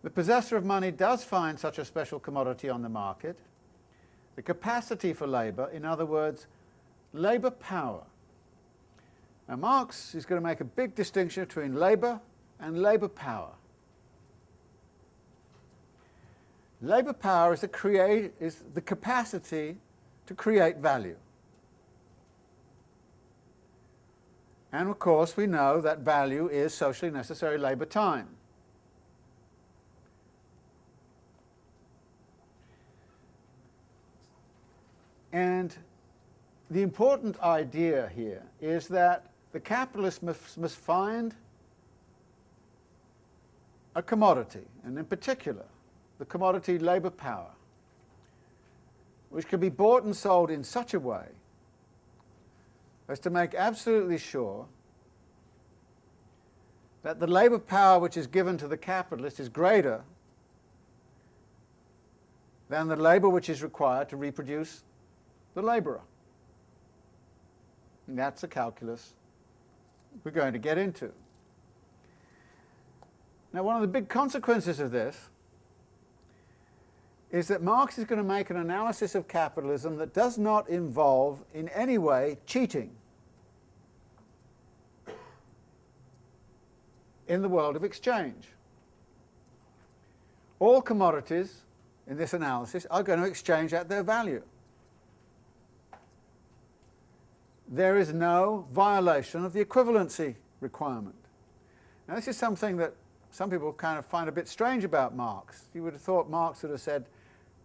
The possessor of money does find such a special commodity on the market, the capacity for labour, in other words, labour power. Now Marx is going to make a big distinction between labour and labour power. Labour power is the, create, is the capacity to create value. And of course we know that value is socially necessary labour time. And the important idea here is that the capitalist must, must find a commodity, and in particular, the commodity labour power, which can be bought and sold in such a way as to make absolutely sure that the labour power which is given to the capitalist is greater than the labour which is required to reproduce the labourer. And that's a calculus we're going to get into. Now one of the big consequences of this is that Marx is going to make an analysis of capitalism that does not involve in any way cheating in the world of exchange. All commodities in this analysis are going to exchange at their value. there is no violation of the equivalency requirement. Now this is something that some people kind of find a bit strange about Marx. You would have thought Marx would have said,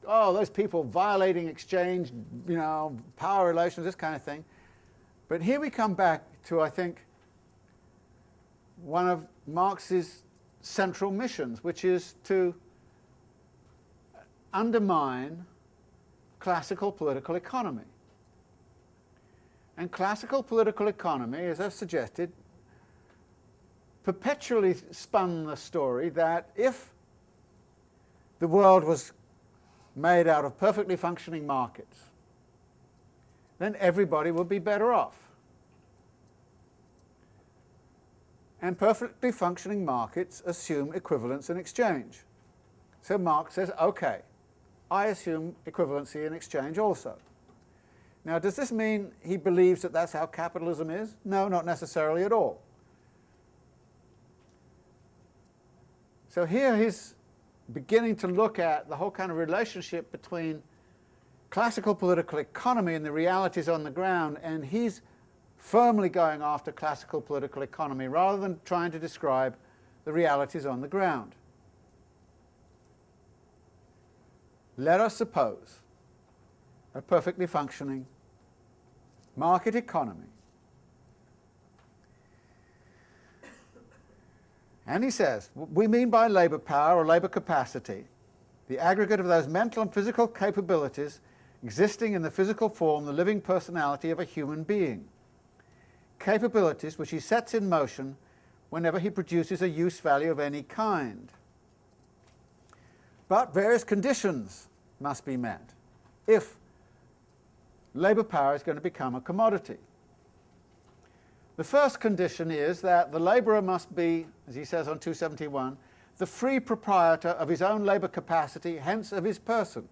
oh, those people violating exchange, you know, power relations, this kind of thing. But here we come back to, I think, one of Marx's central missions, which is to undermine classical political economy. And classical political economy, as I've suggested, perpetually spun the story that if the world was made out of perfectly functioning markets, then everybody would be better off. And perfectly functioning markets assume equivalence in exchange. So Marx says, okay, I assume equivalency in exchange also. Now does this mean he believes that that's how capitalism is? No, not necessarily at all. So here he's beginning to look at the whole kind of relationship between classical political economy and the realities on the ground, and he's firmly going after classical political economy rather than trying to describe the realities on the ground. Let us suppose a perfectly functioning market economy. And he says, we mean by labour power or labour capacity the aggregate of those mental and physical capabilities existing in the physical form, the living personality of a human being. Capabilities which he sets in motion whenever he produces a use value of any kind. But various conditions must be met if labour power is going to become a commodity. The first condition is that the labourer must be, as he says on 271, the free proprietor of his own labour capacity, hence of his person.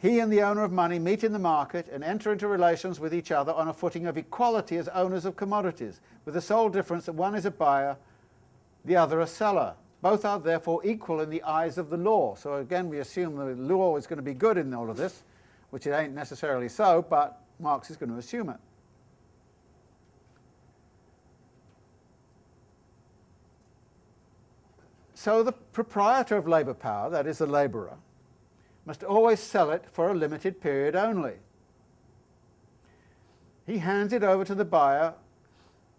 He and the owner of money meet in the market and enter into relations with each other on a footing of equality as owners of commodities, with the sole difference that one is a buyer, the other a seller. Both are therefore equal in the eyes of the law. So again, we assume the law is going to be good in all of this, which it ain't necessarily so, but Marx is going to assume it. So the proprietor of labour power, that is the labourer, must always sell it for a limited period only. He hands it over to the buyer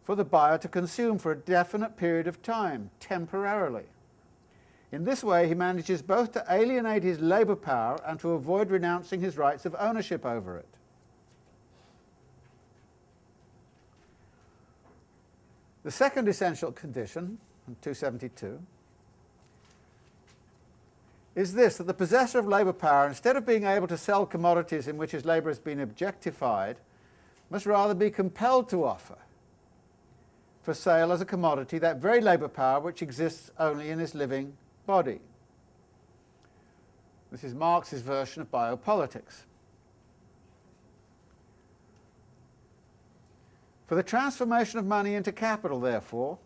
for the buyer to consume for a definite period of time, temporarily. In this way he manages both to alienate his labour power and to avoid renouncing his rights of ownership over it. The second essential condition, 272, is this, that the possessor of labour power, instead of being able to sell commodities in which his labour has been objectified, must rather be compelled to offer for sale as a commodity that very labour power which exists only in his living body. This is Marx's version of biopolitics. For the transformation of money into capital, therefore,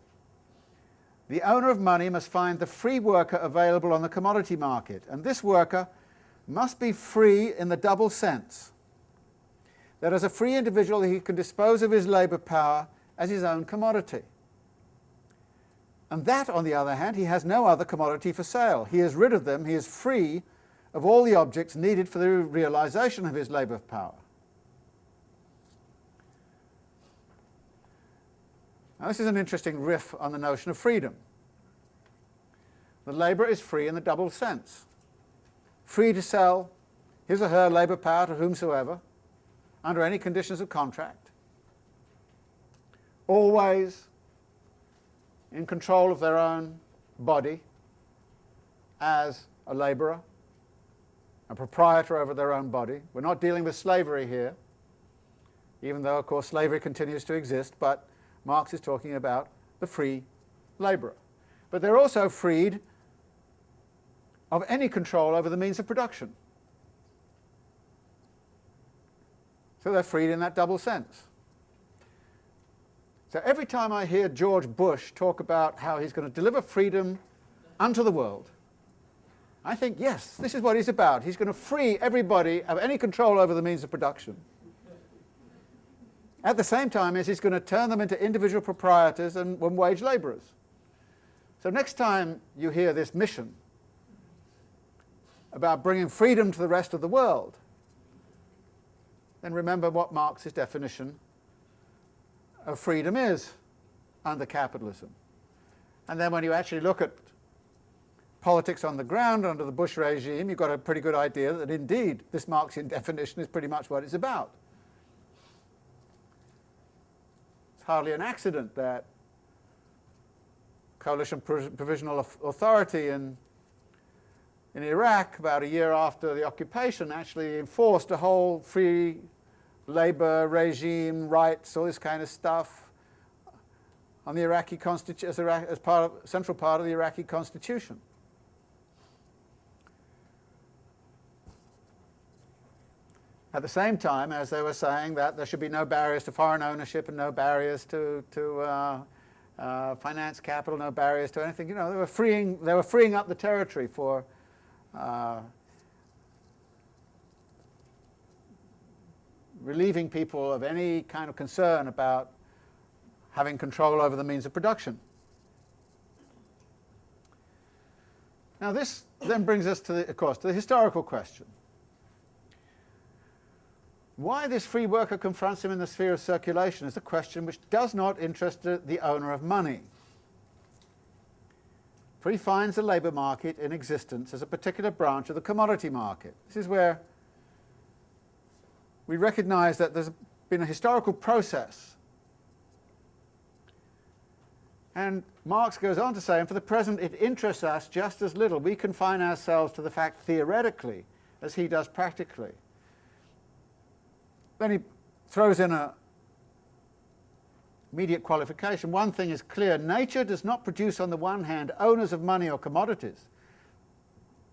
the owner of money must find the free worker available on the commodity market, and this worker must be free in the double sense that as a free individual he can dispose of his labour power as his own commodity. And that, on the other hand, he has no other commodity for sale. He is rid of them, he is free of all the objects needed for the realization of his labour power. Now this is an interesting riff on the notion of freedom. The labourer is free in the double sense. Free to sell his or her labour power to whomsoever, under any conditions of contract. Always in control of their own body as a labourer, a proprietor over their own body. We're not dealing with slavery here, even though, of course, slavery continues to exist, but Marx is talking about the free labourer. But they're also freed of any control over the means of production. So they're freed in that double sense. So every time I hear George Bush talk about how he's going to deliver freedom unto the world, I think, yes, this is what he's about. He's going to free everybody of any control over the means of production. At the same time as he's going to turn them into individual proprietors and wage labourers. So next time you hear this mission about bringing freedom to the rest of the world, then remember what Marx's definition of freedom is under capitalism. And then when you actually look at politics on the ground under the Bush regime, you've got a pretty good idea that indeed this Marxian <laughs> definition is pretty much what it's about. It's hardly an accident that coalition provisional authority in, in Iraq about a year after the occupation actually enforced a whole free labor regime, rights, all this kind of stuff on the Iraqi as, as part of central part of the Iraqi constitution. At the same time as they were saying that there should be no barriers to foreign ownership and no barriers to, to uh, uh, finance capital, no barriers to anything. You know, they were freeing, they were freeing up the territory for uh, relieving people of any kind of concern about having control over the means of production. Now this then brings us to, the, of course, to the historical question. Why this free worker confronts him in the sphere of circulation is a question which does not interest the owner of money. For he finds the labour market in existence as a particular branch of the commodity market. This is where we recognise that there's been a historical process. And Marx goes on to say, and for the present it interests us just as little. We confine ourselves to the fact theoretically as he does practically. Then he throws in a immediate qualification. One thing is clear, nature does not produce on the one hand owners of money or commodities,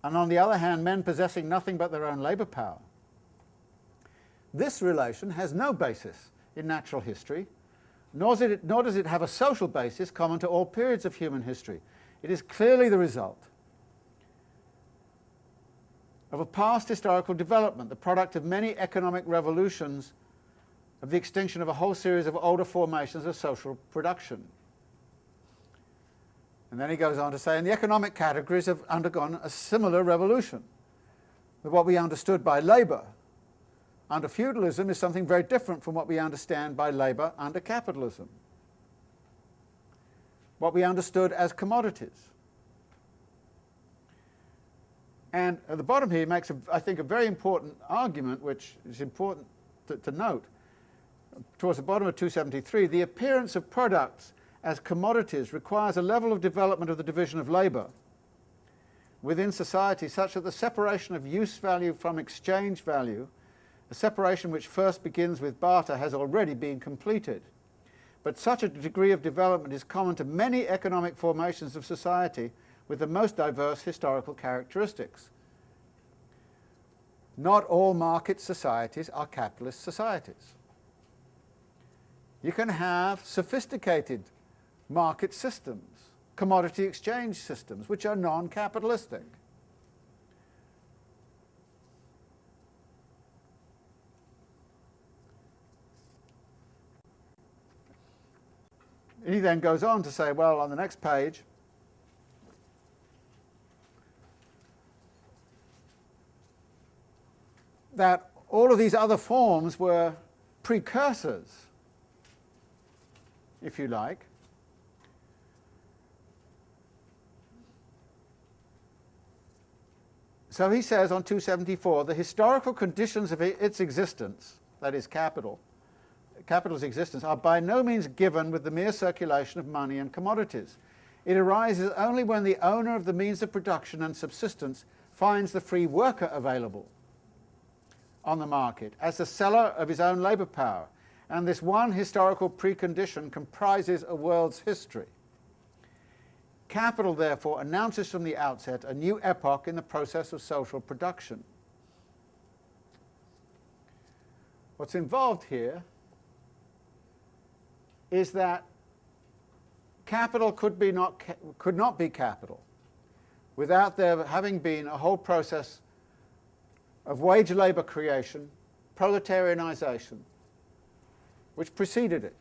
and on the other hand men possessing nothing but their own labour power. This relation has no basis in natural history, nor does, it, nor does it have a social basis common to all periods of human history. It is clearly the result of a past historical development, the product of many economic revolutions, of the extinction of a whole series of older formations of social production. And then he goes on to say, and the economic categories have undergone a similar revolution. With what we understood by labour under feudalism is something very different from what we understand by labour under capitalism. What we understood as commodities. And at the bottom here he makes, a, I think, a very important argument, which is important to, to note. Towards the bottom of 273, the appearance of products as commodities requires a level of development of the division of labour within society such that the separation of use value from exchange value, a separation which first begins with barter, has already been completed. But such a degree of development is common to many economic formations of society with the most diverse historical characteristics. Not all market societies are capitalist societies. You can have sophisticated market systems, commodity exchange systems, which are non-capitalistic. He then goes on to say, well, on the next page, that all of these other forms were precursors, if you like, So he says on 274, the historical conditions of its existence, that is capital, capital's existence, are by no means given with the mere circulation of money and commodities. It arises only when the owner of the means of production and subsistence finds the free worker available on the market as the seller of his own labour power, and this one historical precondition comprises a world's history. Capital, therefore, announces from the outset a new epoch in the process of social production. What's involved here is that capital could, be not, could not be capital without there having been a whole process of wage labour creation, proletarianisation, which preceded it.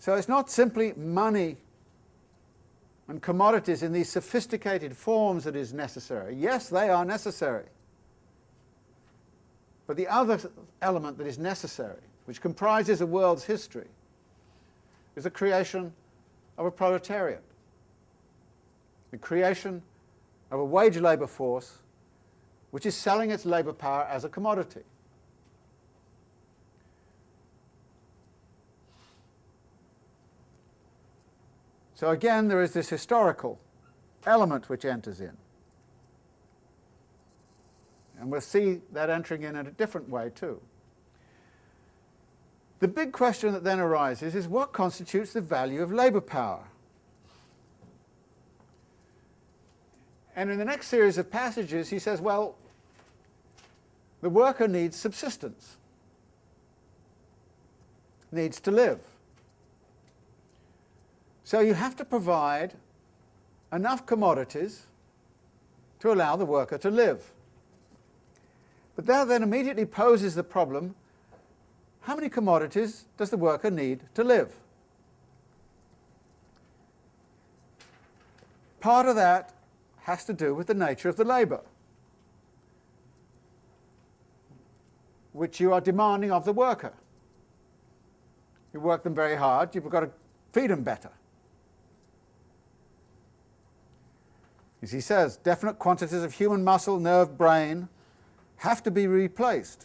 So it's not simply money and commodities in these sophisticated forms that is necessary. Yes, they are necessary. But the other element that is necessary, which comprises a world's history, is the creation of a proletariat, the creation of a wage labour force which is selling its labour power as a commodity. So again, there is this historical element which enters in. And we'll see that entering in in a different way too. The big question that then arises is what constitutes the value of labour power? And in the next series of passages he says, well, the worker needs subsistence, needs to live. So you have to provide enough commodities to allow the worker to live. But that then immediately poses the problem, how many commodities does the worker need to live? Part of that has to do with the nature of the labour, which you are demanding of the worker. You work them very hard, you've got to feed them better. As he says, definite quantities of human muscle, nerve, brain have to be replaced.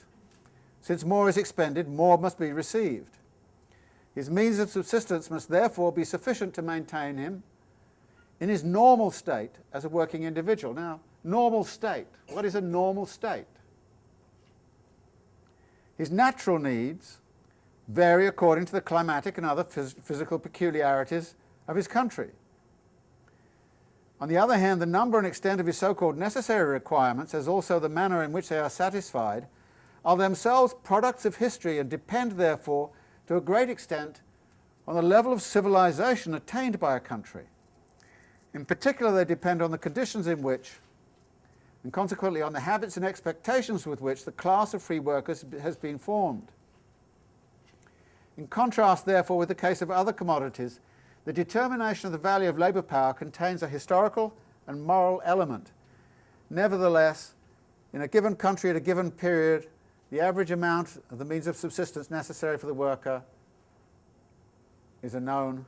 Since more is expended, more must be received. His means of subsistence must therefore be sufficient to maintain him in his normal state as a working individual. Now, normal state. What is a normal state? His natural needs vary according to the climatic and other phys physical peculiarities of his country. On the other hand, the number and extent of his so-called necessary requirements, as also the manner in which they are satisfied, are themselves products of history and depend, therefore, to a great extent on the level of civilization attained by a country. In particular, they depend on the conditions in which, and consequently on the habits and expectations with which the class of free workers has been formed. In contrast, therefore, with the case of other commodities, the determination of the value of labour power contains a historical and moral element. Nevertheless, in a given country at a given period, the average amount of the means of subsistence necessary for the worker is a known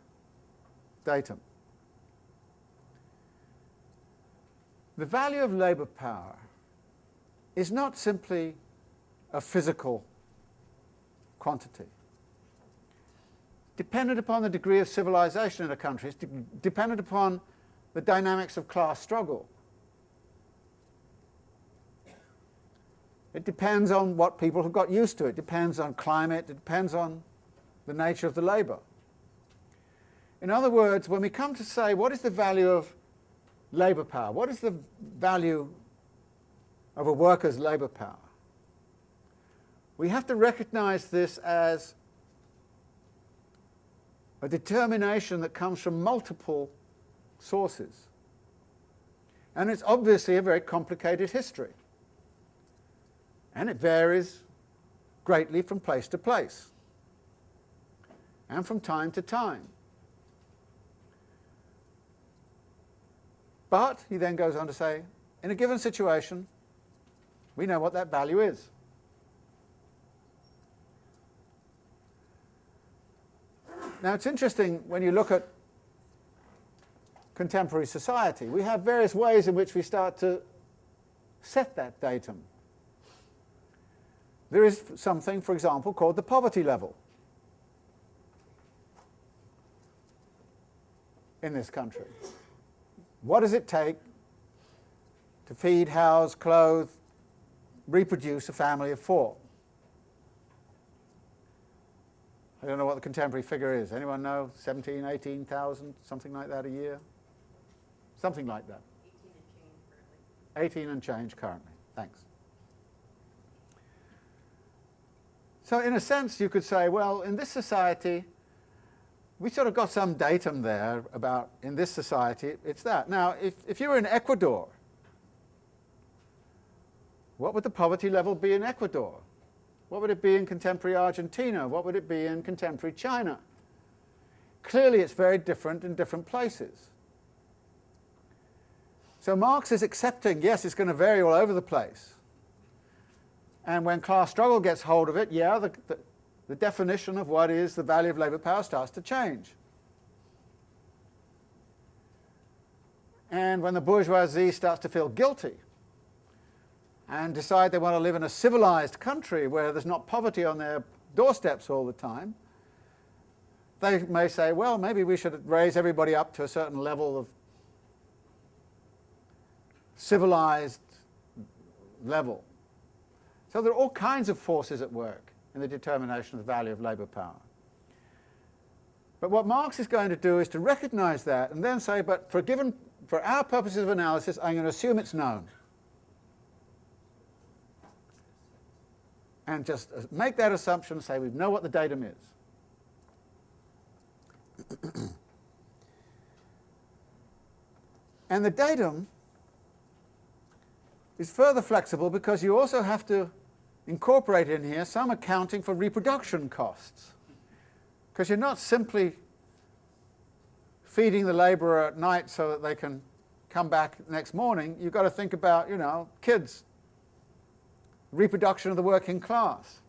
datum. The value of labour power is not simply a physical quantity dependent upon the degree of civilization in a country, it's de dependent upon the dynamics of class struggle. It depends on what people have got used to. It depends on climate. It depends on the nature of the labour. In other words, when we come to say what is the value of labour power, what is the value of a worker's labour power, we have to recognise this as a determination that comes from multiple sources. And it's obviously a very complicated history. And it varies greatly from place to place and from time to time. But, he then goes on to say, in a given situation, we know what that value is. Now it's interesting when you look at contemporary society, we have various ways in which we start to set that datum. There is something, for example, called the poverty level in this country. What does it take to feed, house, clothe, reproduce a family of four? I don't know what the contemporary figure is. Anyone know? 17, 18,000, something like that a year? Something like that. 18 and change currently. Thanks. So in a sense you could say, well, in this society, we sort of got some datum there about, in this society, it's that. Now, if, if you were in Ecuador, what would the poverty level be in Ecuador? What would it be in contemporary Argentina? What would it be in contemporary China? Clearly it's very different in different places. So Marx is accepting, yes, it's going to vary all over the place. And when class struggle gets hold of it, yeah, the, the, the definition of what is the value of labour power starts to change. And when the bourgeoisie starts to feel guilty and decide they want to live in a civilized country where there's not poverty on their doorsteps all the time, they may say, well, maybe we should raise everybody up to a certain level of civilized level. So there are all kinds of forces at work in the determination of the value of labour power. But what Marx is going to do is to recognize that and then say, but for, given, for our purposes of analysis, I'm going to assume it's known. and just uh, make that assumption, and say we know what the datum is. <clears throat> and the datum is further flexible because you also have to incorporate in here some accounting for reproduction costs. Because you're not simply feeding the labourer at night so that they can come back next morning. You've got to think about, you know, kids reproduction of the working class.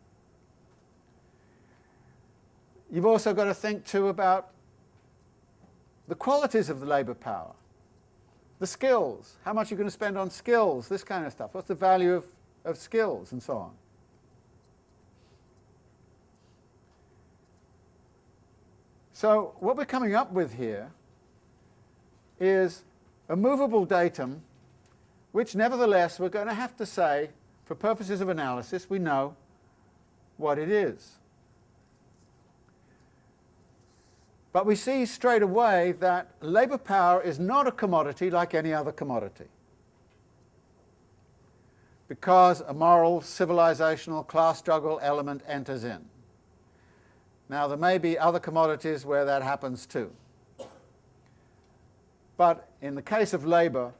You've also got to think too about the qualities of the labour power, the skills, how much you're going to spend on skills, this kind of stuff. What's the value of, of skills and so on. So what we're coming up with here is a movable datum which nevertheless we're going to have to say for purposes of analysis, we know what it is. But we see straight away that labour power is not a commodity like any other commodity. Because a moral, civilizational, class struggle element enters in. Now there may be other commodities where that happens too. But in the case of labour,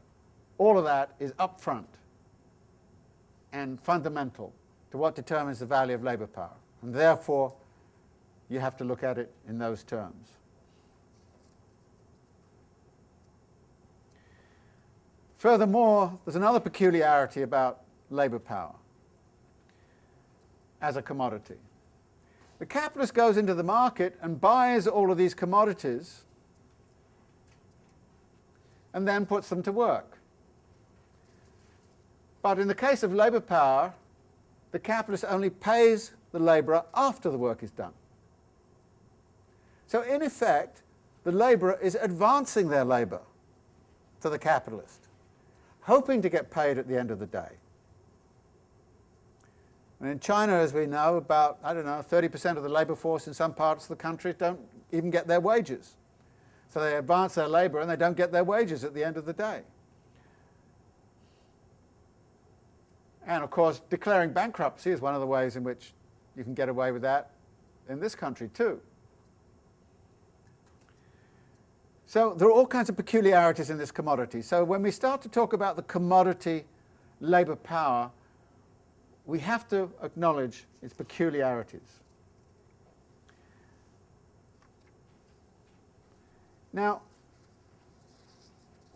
all of that is upfront and fundamental to what determines the value of labour power. And therefore, you have to look at it in those terms. Furthermore, there's another peculiarity about labour power as a commodity. The capitalist goes into the market and buys all of these commodities and then puts them to work. But in the case of labour power, the capitalist only pays the labourer after the work is done. So in effect, the labourer is advancing their labour to the capitalist, hoping to get paid at the end of the day. And in China, as we know, about, I don't know, 30% of the labour force in some parts of the country don't even get their wages. So they advance their labour and they don't get their wages at the end of the day. And of course, declaring bankruptcy is one of the ways in which you can get away with that in this country too. So there are all kinds of peculiarities in this commodity. So when we start to talk about the commodity labour power, we have to acknowledge its peculiarities. Now,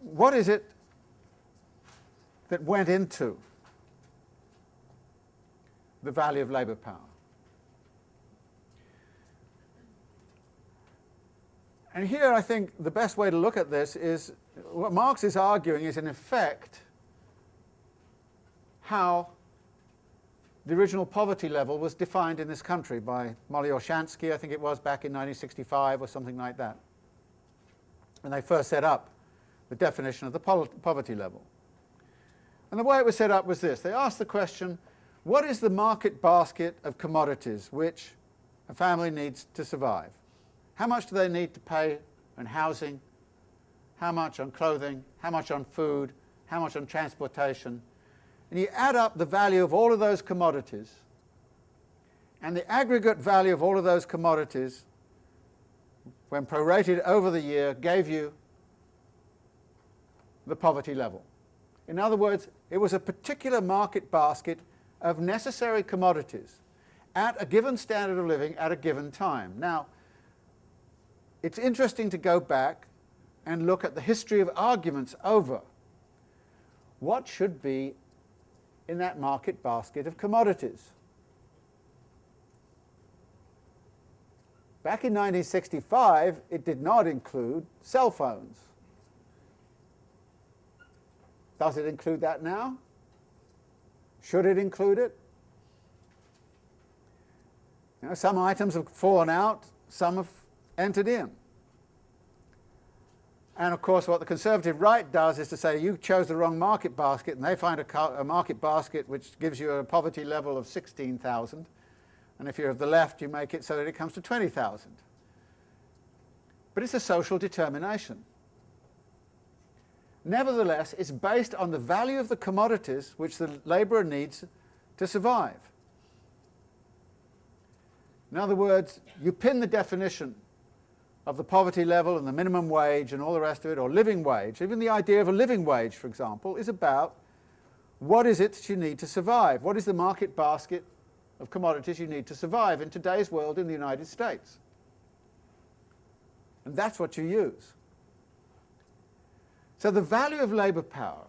what is it that went into the value of labour power. And here I think the best way to look at this is what Marx is arguing is in effect how the original poverty level was defined in this country by Mollie Orshansky, I think it was back in 1965 or something like that. When they first set up the definition of the poverty level. And the way it was set up was this. They asked the question, what is the market basket of commodities which a family needs to survive? How much do they need to pay on housing? How much on clothing? How much on food? How much on transportation? And you add up the value of all of those commodities, and the aggregate value of all of those commodities when prorated over the year, gave you the poverty level. In other words, it was a particular market basket of necessary commodities at a given standard of living at a given time. Now, it's interesting to go back and look at the history of arguments over what should be in that market basket of commodities. Back in 1965, it did not include cell phones. Does it include that now? Should it include it? You know, some items have fallen out, some have entered in. And of course what the conservative right does is to say you chose the wrong market basket and they find a, a market basket which gives you a poverty level of 16,000 and if you're of the left you make it so that it comes to 20,000. But it's a social determination. Nevertheless, it's based on the value of the commodities which the labourer needs to survive. In other words, you pin the definition of the poverty level and the minimum wage and all the rest of it, or living wage, even the idea of a living wage, for example, is about what is it that you need to survive? What is the market basket of commodities you need to survive in today's world in the United States? And that's what you use. So the value of labour power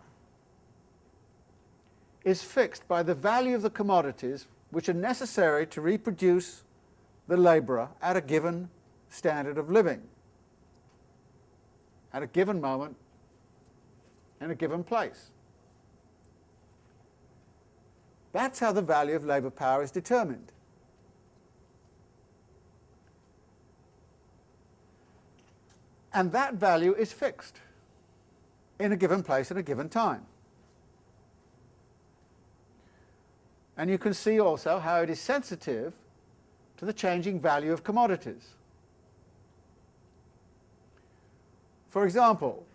is fixed by the value of the commodities which are necessary to reproduce the labourer at a given standard of living, at a given moment, in a given place. That's how the value of labour power is determined. And that value is fixed in a given place at a given time. And you can see also how it is sensitive to the changing value of commodities. For example,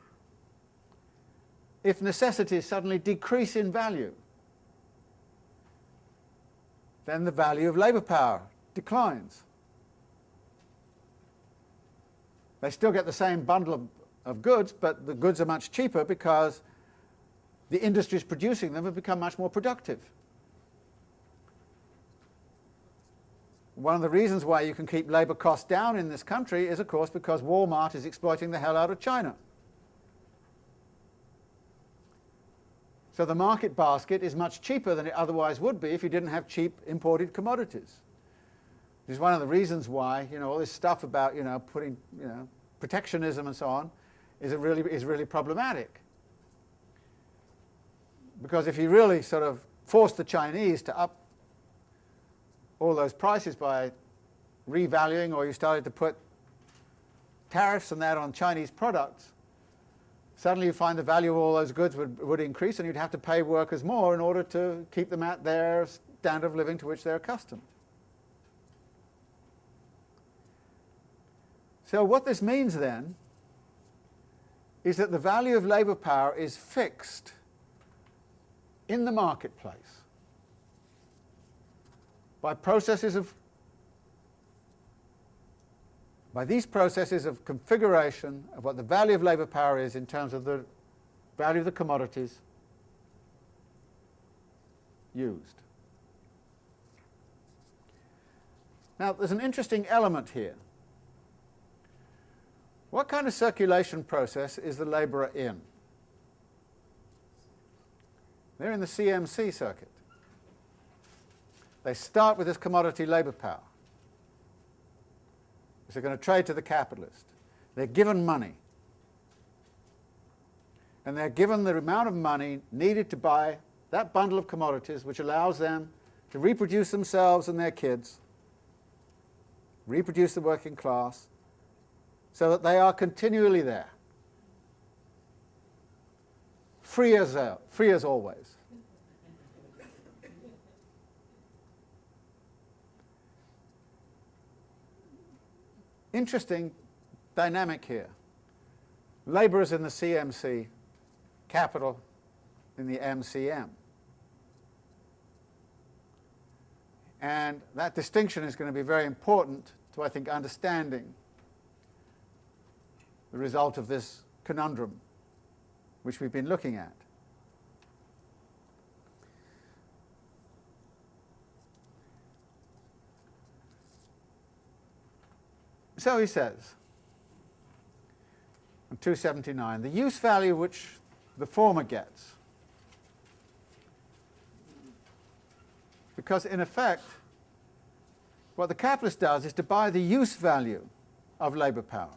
if necessities suddenly decrease in value, then the value of labour power declines. They still get the same bundle of, of goods, but the goods are much cheaper because the industries producing them have become much more productive. One of the reasons why you can keep labour costs down in this country is, of course, because Walmart is exploiting the hell out of China. So the market basket is much cheaper than it otherwise would be if you didn't have cheap imported commodities. This is one of the reasons why, you know, all this stuff about, you know, putting, you know, protectionism and so on is, really, is really problematic. Because if you really sort of force the Chinese to up all those prices by revaluing or you started to put tariffs and that on Chinese products, suddenly you find the value of all those goods would, would increase and you'd have to pay workers more in order to keep them at their standard of living to which they're accustomed. So what this means then is that the value of labour power is fixed in the marketplace by processes of by these processes of configuration of what the value of labour power is in terms of the value of the commodities used. Now there's an interesting element here. What kind of circulation process is the labourer in? They're in the CMC circuit. They start with this commodity labour power. They're going to trade to the capitalist. They're given money. And they're given the amount of money needed to buy that bundle of commodities which allows them to reproduce themselves and their kids, reproduce the working class, so that they are continually there. Free as, uh, free as always. Interesting dynamic here. Labourers in the CMC, capital in the MCM. And that distinction is going to be very important to, I think, understanding the result of this conundrum which we've been looking at. So he says, on 279, the use value which the former gets, because in effect, what the capitalist does is to buy the use value of labour power.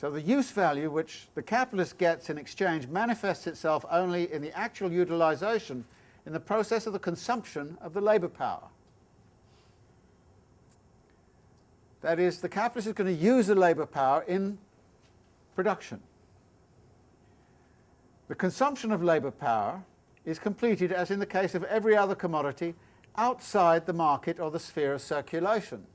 So the use value which the capitalist gets in exchange manifests itself only in the actual utilisation in the process of the consumption of the labour power. That is, the capitalist is going to use the labour power in production. The consumption of labour power is completed, as in the case of every other commodity, outside the market or the sphere of circulation.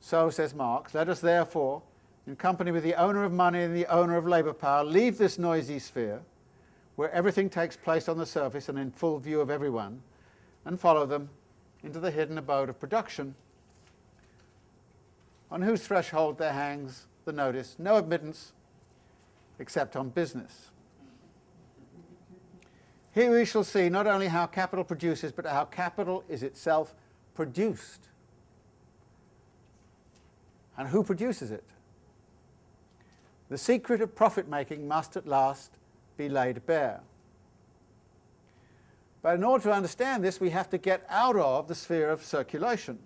So, says Marx, let us therefore, in company with the owner of money and the owner of labour power, leave this noisy sphere, where everything takes place on the surface and in full view of everyone, and follow them into the hidden abode of production, on whose threshold there hangs the notice, no admittance except on business. Here we shall see not only how capital produces, but how capital is itself produced. And who produces it? The secret of profit making must at last be laid bare. But in order to understand this, we have to get out of the sphere of circulation.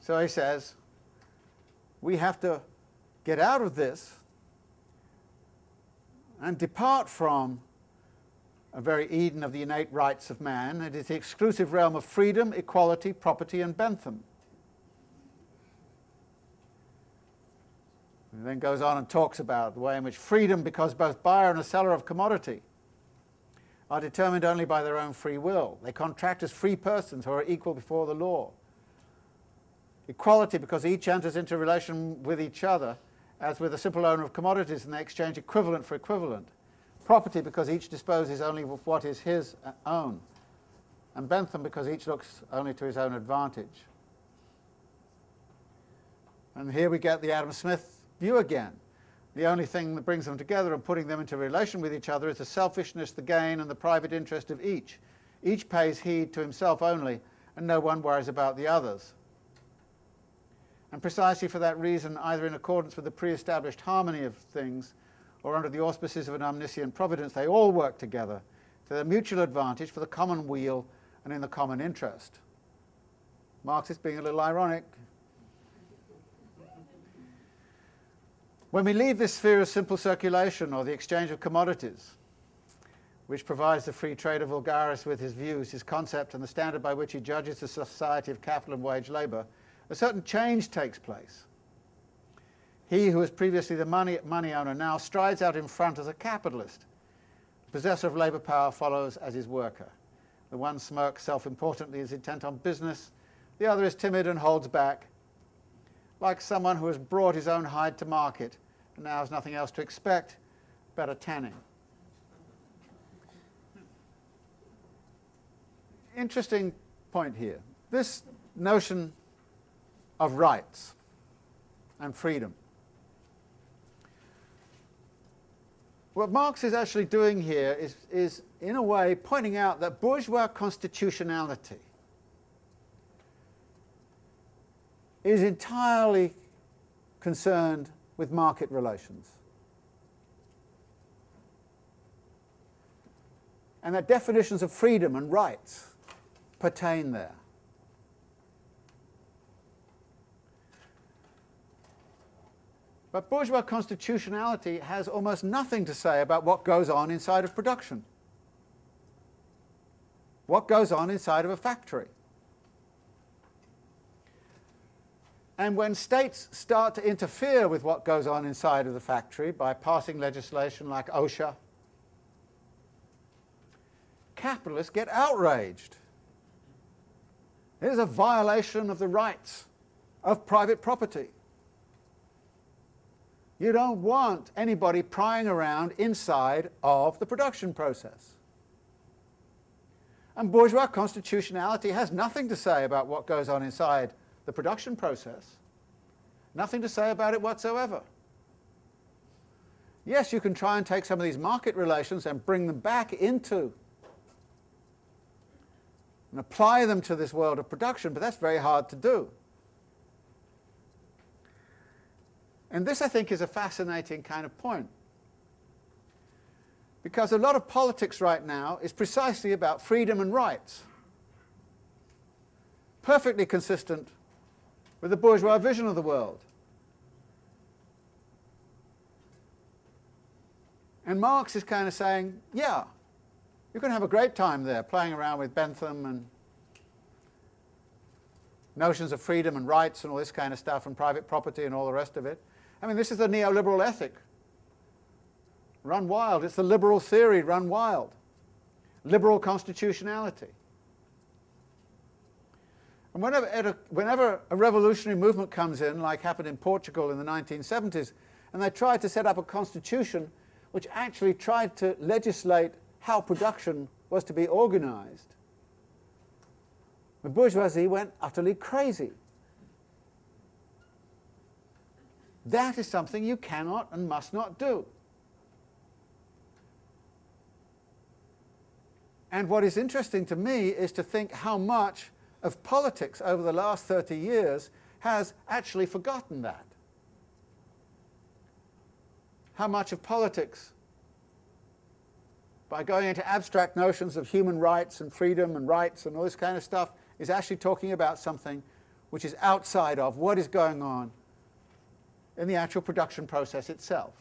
So he says, we have to get out of this and depart from a very Eden of the innate rights of man. It is the exclusive realm of freedom, equality, property, and Bentham. And then goes on and talks about the way in which freedom, because both buyer and a seller of commodity are determined only by their own free will. They contract as free persons who are equal before the law. Equality because each enters into relation with each other as with a simple owner of commodities and they exchange equivalent for equivalent. Property because each disposes only of what is his own. And Bentham because each looks only to his own advantage. And here we get the Adam Smith view again. The only thing that brings them together and putting them into relation with each other is the selfishness, the gain, and the private interest of each. Each pays heed to himself only, and no one worries about the others. And precisely for that reason, either in accordance with the pre-established harmony of things, or under the auspices of an omniscient providence, they all work together to their mutual advantage for the common weal and in the common interest. Marx is being a little ironic. When we leave this sphere of simple circulation or the exchange of commodities, which provides the free trader vulgaris with his views, his concept, and the standard by which he judges the society of capital and wage labour, a certain change takes place. He who was previously the money, money owner now strides out in front as a capitalist. The possessor of labour power follows as his worker. The one smirks self-importantly, is intent on business. The other is timid and holds back, like someone who has brought his own hide to market and now has nothing else to expect but a tanning. Interesting point here. This notion of rights and freedom. What Marx is actually doing here is, is, in a way, pointing out that bourgeois constitutionality is entirely concerned with market relations. And that definitions of freedom and rights pertain there. But bourgeois constitutionality has almost nothing to say about what goes on inside of production. What goes on inside of a factory. And when states start to interfere with what goes on inside of the factory by passing legislation like OSHA, capitalists get outraged. It is a violation of the rights of private property. You don't want anybody prying around inside of the production process. And bourgeois constitutionality has nothing to say about what goes on inside the production process. Nothing to say about it whatsoever. Yes, you can try and take some of these market relations and bring them back into and apply them to this world of production, but that's very hard to do. And this, I think, is a fascinating kind of point. Because a lot of politics right now is precisely about freedom and rights. Perfectly consistent with the bourgeois vision of the world. And Marx is kind of saying, yeah, going to have a great time there playing around with Bentham and notions of freedom and rights and all this kind of stuff and private property and all the rest of it. I mean, this is the neoliberal ethic. Run wild. It's the liberal theory run wild. Liberal constitutionality. And whenever a, whenever a revolutionary movement comes in, like happened in Portugal in the 1970s, and they tried to set up a constitution which actually tried to legislate how production was to be organized. The bourgeoisie went utterly crazy. That is something you cannot and must not do. And what is interesting to me is to think how much of politics over the last 30 years has actually forgotten that how much of politics, by going into abstract notions of human rights and freedom and rights and all this kind of stuff, is actually talking about something which is outside of what is going on in the actual production process itself.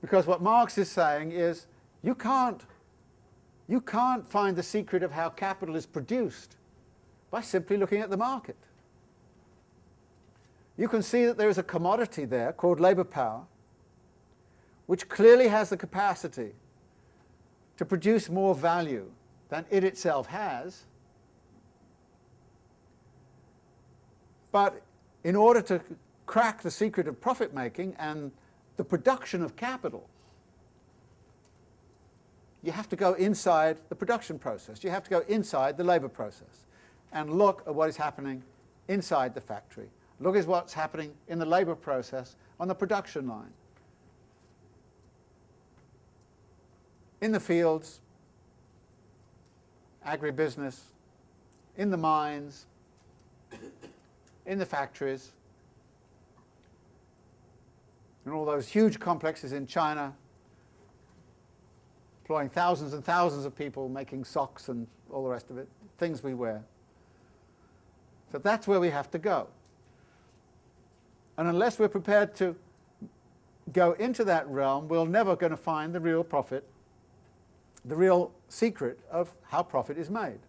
Because what Marx is saying is you can't, you can't find the secret of how capital is produced by simply looking at the market you can see that there is a commodity there called labour power, which clearly has the capacity to produce more value than it itself has. But in order to crack the secret of profit making and the production of capital, you have to go inside the production process. You have to go inside the labour process and look at what is happening inside the factory Look at what's happening in the labour process on the production line. In the fields, agribusiness, in the mines, in the factories, in all those huge complexes in China, employing thousands and thousands of people making socks and all the rest of it, things we wear. So that's where we have to go. And unless we're prepared to go into that realm, we're never going to find the real profit, the real secret of how profit is made.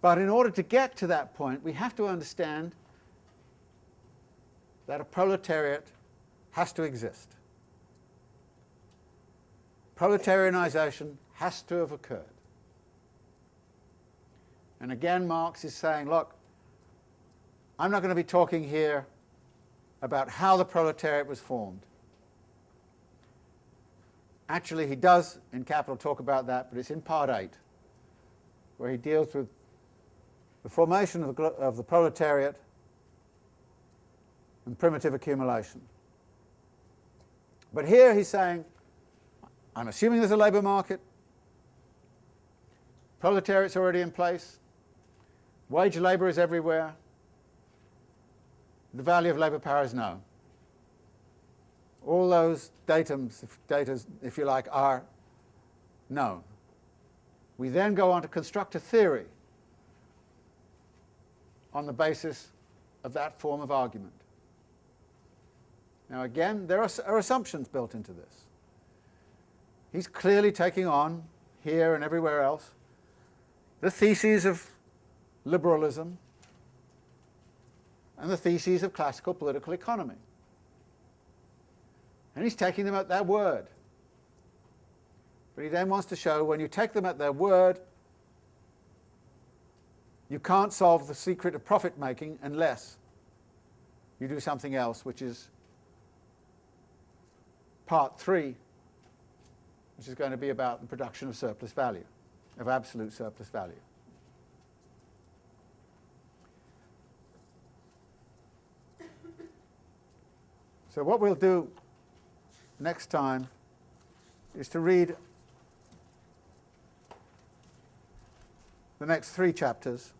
But in order to get to that point, we have to understand that a proletariat has to exist. Proletarianization has to have occurred. And again, Marx is saying, look, I'm not going to be talking here about how the proletariat was formed. Actually, he does in Capital talk about that, but it's in Part 8, where he deals with the formation of the, of the proletariat and primitive accumulation. But here he's saying, I'm assuming there's a labour market, proletariat's already in place, wage labour is everywhere, the value of labour power is known. All those datums, if, datas, if you like, are known. We then go on to construct a theory on the basis of that form of argument. Now again, there are, are assumptions built into this. He's clearly taking on, here and everywhere else, the theses of liberalism, and the theses of classical political economy. And he's taking them at their word. But he then wants to show when you take them at their word, you can't solve the secret of profit making unless you do something else which is part three, which is going to be about the production of surplus value, of absolute surplus value. So what we'll do next time is to read the next three chapters,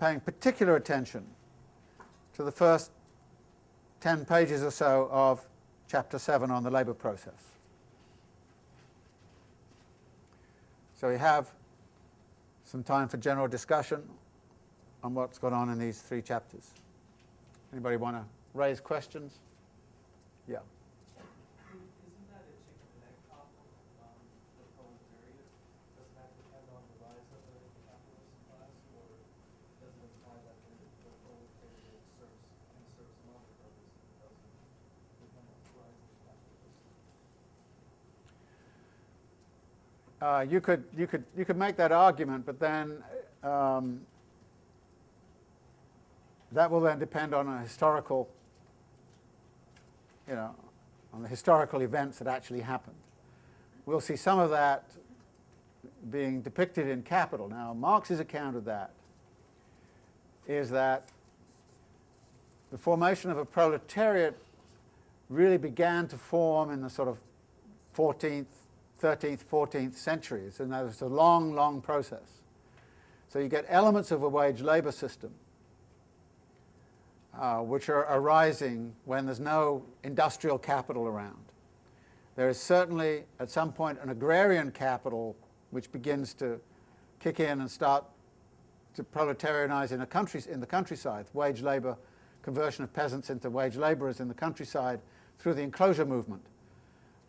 paying particular attention to the first 10 pages or so of chapter 7 on the labour process. So we have some time for general discussion on what's gone on in these three chapters. Anybody want to raise questions? Yeah. Isn't that a chicken and egg problem, um, the proletariat? Doesn't that depend on the rise of the capitalist class, or does it imply that the, the proletariat serves, can serve some other purpose and doesn't depend on the rise of the capitalist? Uh, you could you could you could make that argument, but then um, that will then depend on a historical, you know, on the historical events that actually happened. We'll see some of that being depicted in Capital. Now, Marx's account of that is that the formation of a proletariat really began to form in the sort of 14th, 13th, 14th centuries, and that was a long, long process. So you get elements of a wage labor system uh, which are arising when there's no industrial capital around. There is certainly, at some point, an agrarian capital which begins to kick in and start to proletarianize in, a country, in the countryside, wage labor, conversion of peasants into wage laborers in the countryside through the enclosure movement.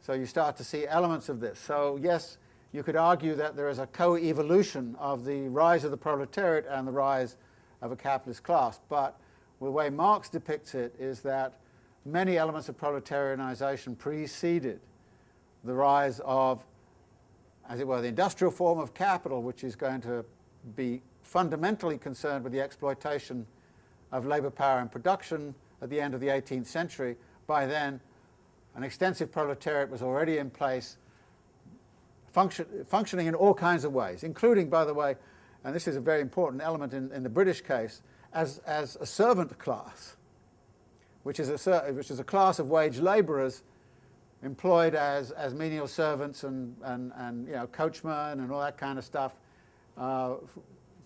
So you start to see elements of this. So yes, you could argue that there is a co-evolution of the rise of the proletariat and the rise of a capitalist class, but the way Marx depicts it is that many elements of proletarianization preceded the rise of, as it were, the industrial form of capital, which is going to be fundamentally concerned with the exploitation of labor power and production at the end of the 18th century. By then, an extensive proletariat was already in place, function, functioning in all kinds of ways, including, by the way, and this is a very important element in, in the British case, as, as a servant class, which is a, which is a class of wage labourers employed as, as menial servants and, and, and you know, coachmen and all that kind of stuff uh,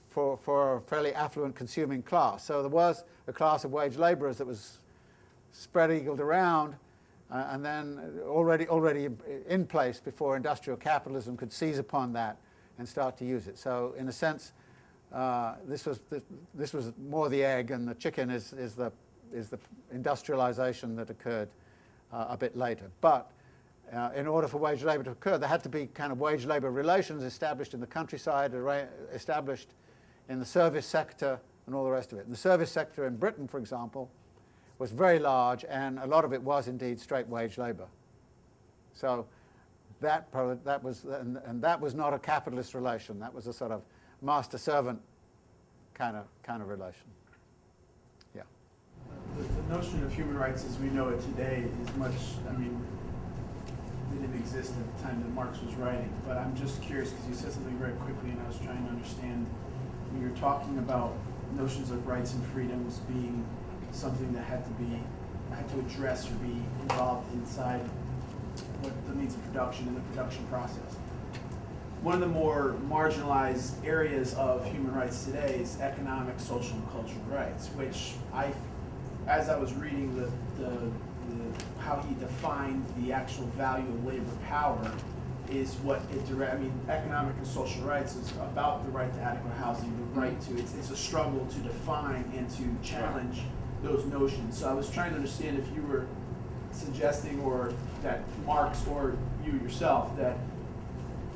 for, for a fairly affluent consuming class. So there was a class of wage labourers that was spread eagled around uh, and then already, already in place before industrial capitalism could seize upon that and start to use it. So in a sense, uh, this was this, this, was more the egg, and the chicken is is the is the industrialization that occurred uh, a bit later. But uh, in order for wage labour to occur, there had to be kind of wage labour relations established in the countryside, established in the service sector, and all the rest of it. And the service sector in Britain, for example, was very large, and a lot of it was indeed straight wage labour. So that, that was, and, and that was not a capitalist relation. That was a sort of master-servant kind of, kind of relation. Yeah. The, the, notion of human rights as we know it today is much, I mean, didn't exist at the time that Marx was writing, but I'm just curious because you said something very quickly and I was trying to understand when you're talking about notions of rights and freedoms being something that had to be, had to address or be involved inside what the means of production and the production process one of the more marginalized areas of human rights today is economic, social, and cultural rights, which I, as I was reading the, the, the how he defined the actual value of labor power, is what it direct. I mean, economic and social rights is about the right to adequate housing, the right mm-hmm. to. It's it's a struggle to define and to challenge those notions. So I was trying to understand if you were suggesting, or that Marx or you yourself, that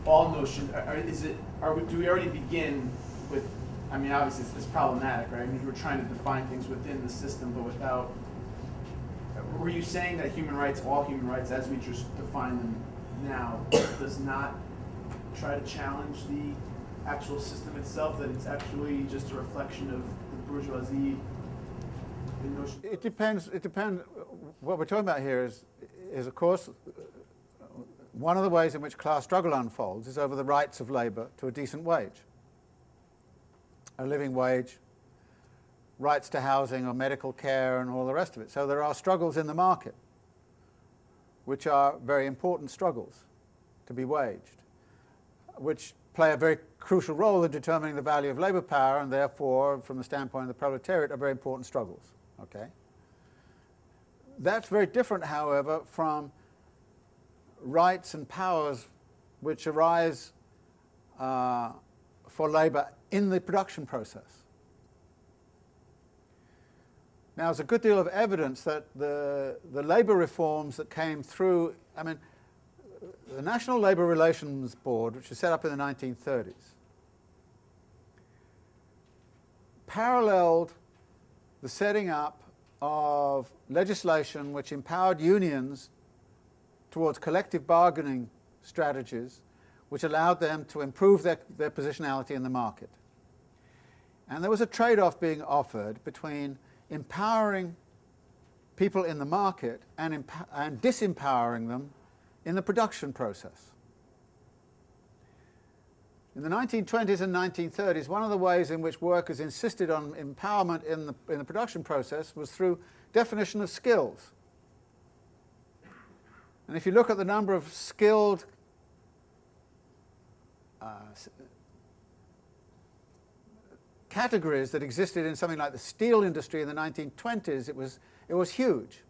all notion, are, is it, are we, do we already begin with, I mean, obviously it's, it's problematic, right? I mean, we're trying to define things within the system, but without, were you saying that human rights, all human rights, as we just define them now, does not try to challenge the actual system itself, that it's actually just a reflection of the bourgeoisie. It depends, it depends, what we're talking about here is, is of course, one of the ways in which class struggle unfolds is over the rights of labour to a decent wage, a living wage, rights to housing or medical care and all the rest of it. So there are struggles in the market, which are very important struggles to be waged, which play a very crucial role in determining the value of labour power and therefore, from the standpoint of the proletariat, are very important struggles. Okay? That's very different, however, from rights and powers which arise uh, for labour in the production process. Now, there's a good deal of evidence that the, the labour reforms that came through, I mean, the National Labour Relations Board, which was set up in the 1930s, paralleled the setting up of legislation which empowered unions towards collective bargaining strategies which allowed them to improve their, their positionality in the market. And there was a trade-off being offered between empowering people in the market and, and disempowering them in the production process. In the 1920s and 1930s, one of the ways in which workers insisted on empowerment in the, in the production process was through definition of skills. And if you look at the number of skilled uh, categories that existed in something like the steel industry in the 1920s, it was, it was huge.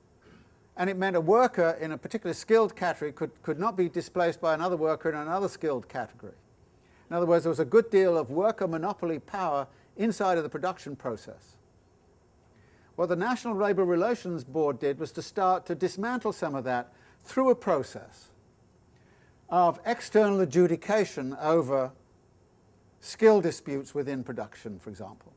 And it meant a worker in a particular skilled category could, could not be displaced by another worker in another skilled category. In other words, there was a good deal of worker monopoly power inside of the production process. What the National Labour Relations Board did was to start to dismantle some of that through a process of external adjudication over skill disputes within production, for example.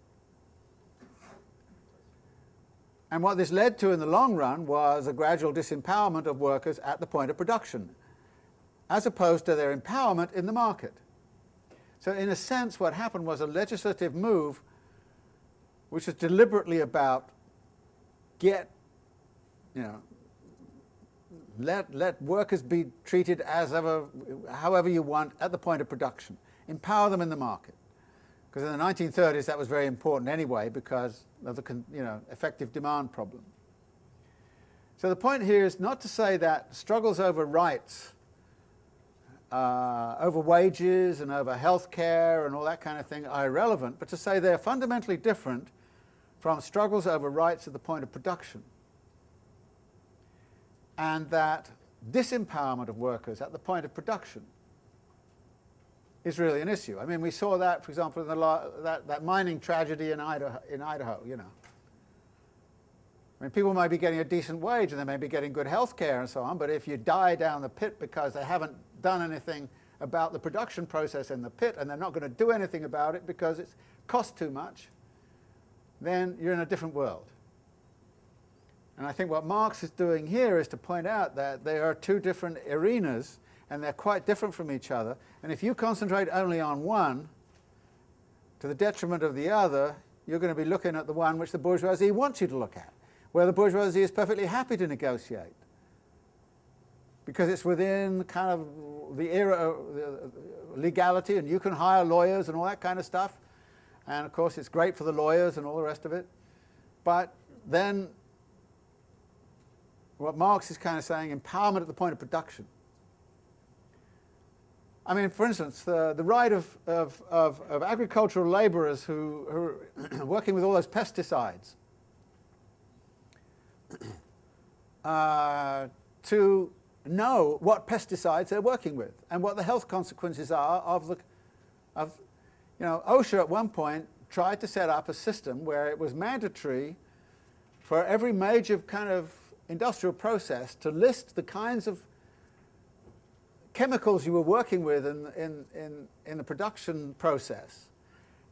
And what this led to in the long run was a gradual disempowerment of workers at the point of production, as opposed to their empowerment in the market. So in a sense, what happened was a legislative move which was deliberately about get, you know, let, let workers be treated as ever, however you want at the point of production. Empower them in the market. Because in the 1930s that was very important anyway because of the you know, effective demand problem. So the point here is not to say that struggles over rights, uh, over wages and over health care and all that kind of thing are irrelevant, but to say they're fundamentally different from struggles over rights at the point of production. And that disempowerment of workers at the point of production is really an issue. I mean, we saw that, for example, in the that, that mining tragedy in Idaho, in Idaho, you know. I mean, people might be getting a decent wage and they may be getting good health care and so on, but if you die down the pit because they haven't done anything about the production process in the pit and they're not going to do anything about it because it costs too much, then you're in a different world. And I think what Marx is doing here is to point out that there are two different arenas and they're quite different from each other. And if you concentrate only on one, to the detriment of the other, you're going to be looking at the one which the bourgeoisie wants you to look at, where the bourgeoisie is perfectly happy to negotiate. Because it's within kind of the era of legality, and you can hire lawyers and all that kind of stuff. And of course, it's great for the lawyers and all the rest of it. But then, what Marx is kind of saying, empowerment at the point of production. I mean, for instance, the, the right of, of, of, of agricultural labourers who, who are <clears throat> working with all those pesticides <clears throat> uh, to know what pesticides they're working with and what the health consequences are of the, of, you know, OSHA at one point tried to set up a system where it was mandatory for every major kind of industrial process to list the kinds of chemicals you were working with in, in, in, in the production process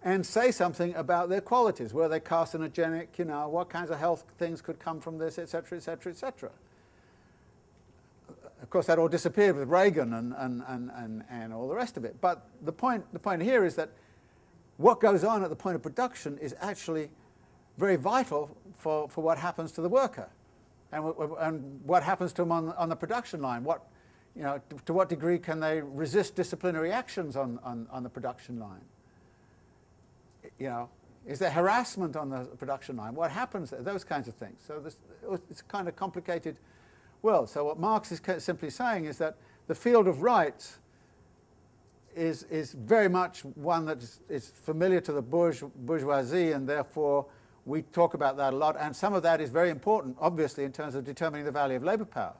and say something about their qualities. Were they carcinogenic, you know, what kinds of health things could come from this, etc., etc., etc. Of course, that all disappeared with Reagan and, and, and, and, and all the rest of it. But the point, the point here is that what goes on at the point of production is actually very vital for, for what happens to the worker and, and what happens to them on, on the production line. What, you know, to, to what degree can they resist disciplinary actions on, on, on the production line? You know, is there harassment on the production line? What happens there? Those kinds of things. So this, it's kind of complicated world. So what Marx is simply saying is that the field of rights is, is very much one that is, familiar to the bourge, bourgeoisie and therefore we talk about that a lot and some of that is very important obviously in terms of determining the value of labour power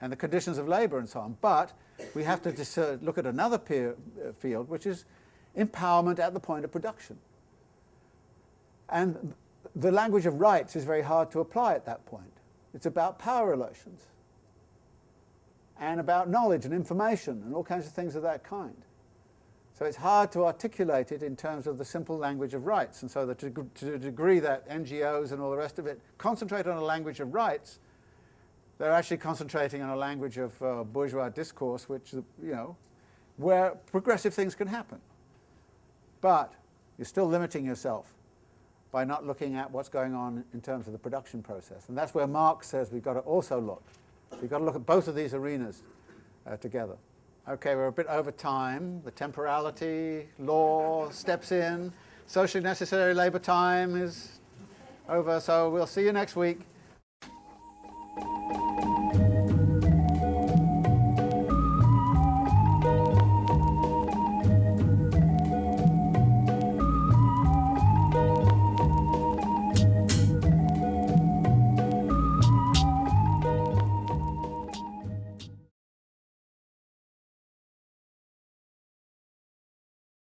and the conditions of labour and so on. But we have to look at another uh, field which is empowerment at the point of production. And the language of rights is very hard to apply at that point. It's about power relations and about knowledge and information and all kinds of things of that kind. So it's hard to articulate it in terms of the simple language of rights. And so to, to the degree that NGOs and all the rest of it concentrate on a language of rights, they're actually concentrating on a language of uh, bourgeois discourse, which, you know, where progressive things can happen. But you're still limiting yourself by not looking at what's going on in terms of the production process. And that's where Marx says we've got to also look. We've got to look at both of these arenas uh, together. Okay, we're a bit over time. The temporality law steps in. Socially necessary labour time is over, so we'll see you next week.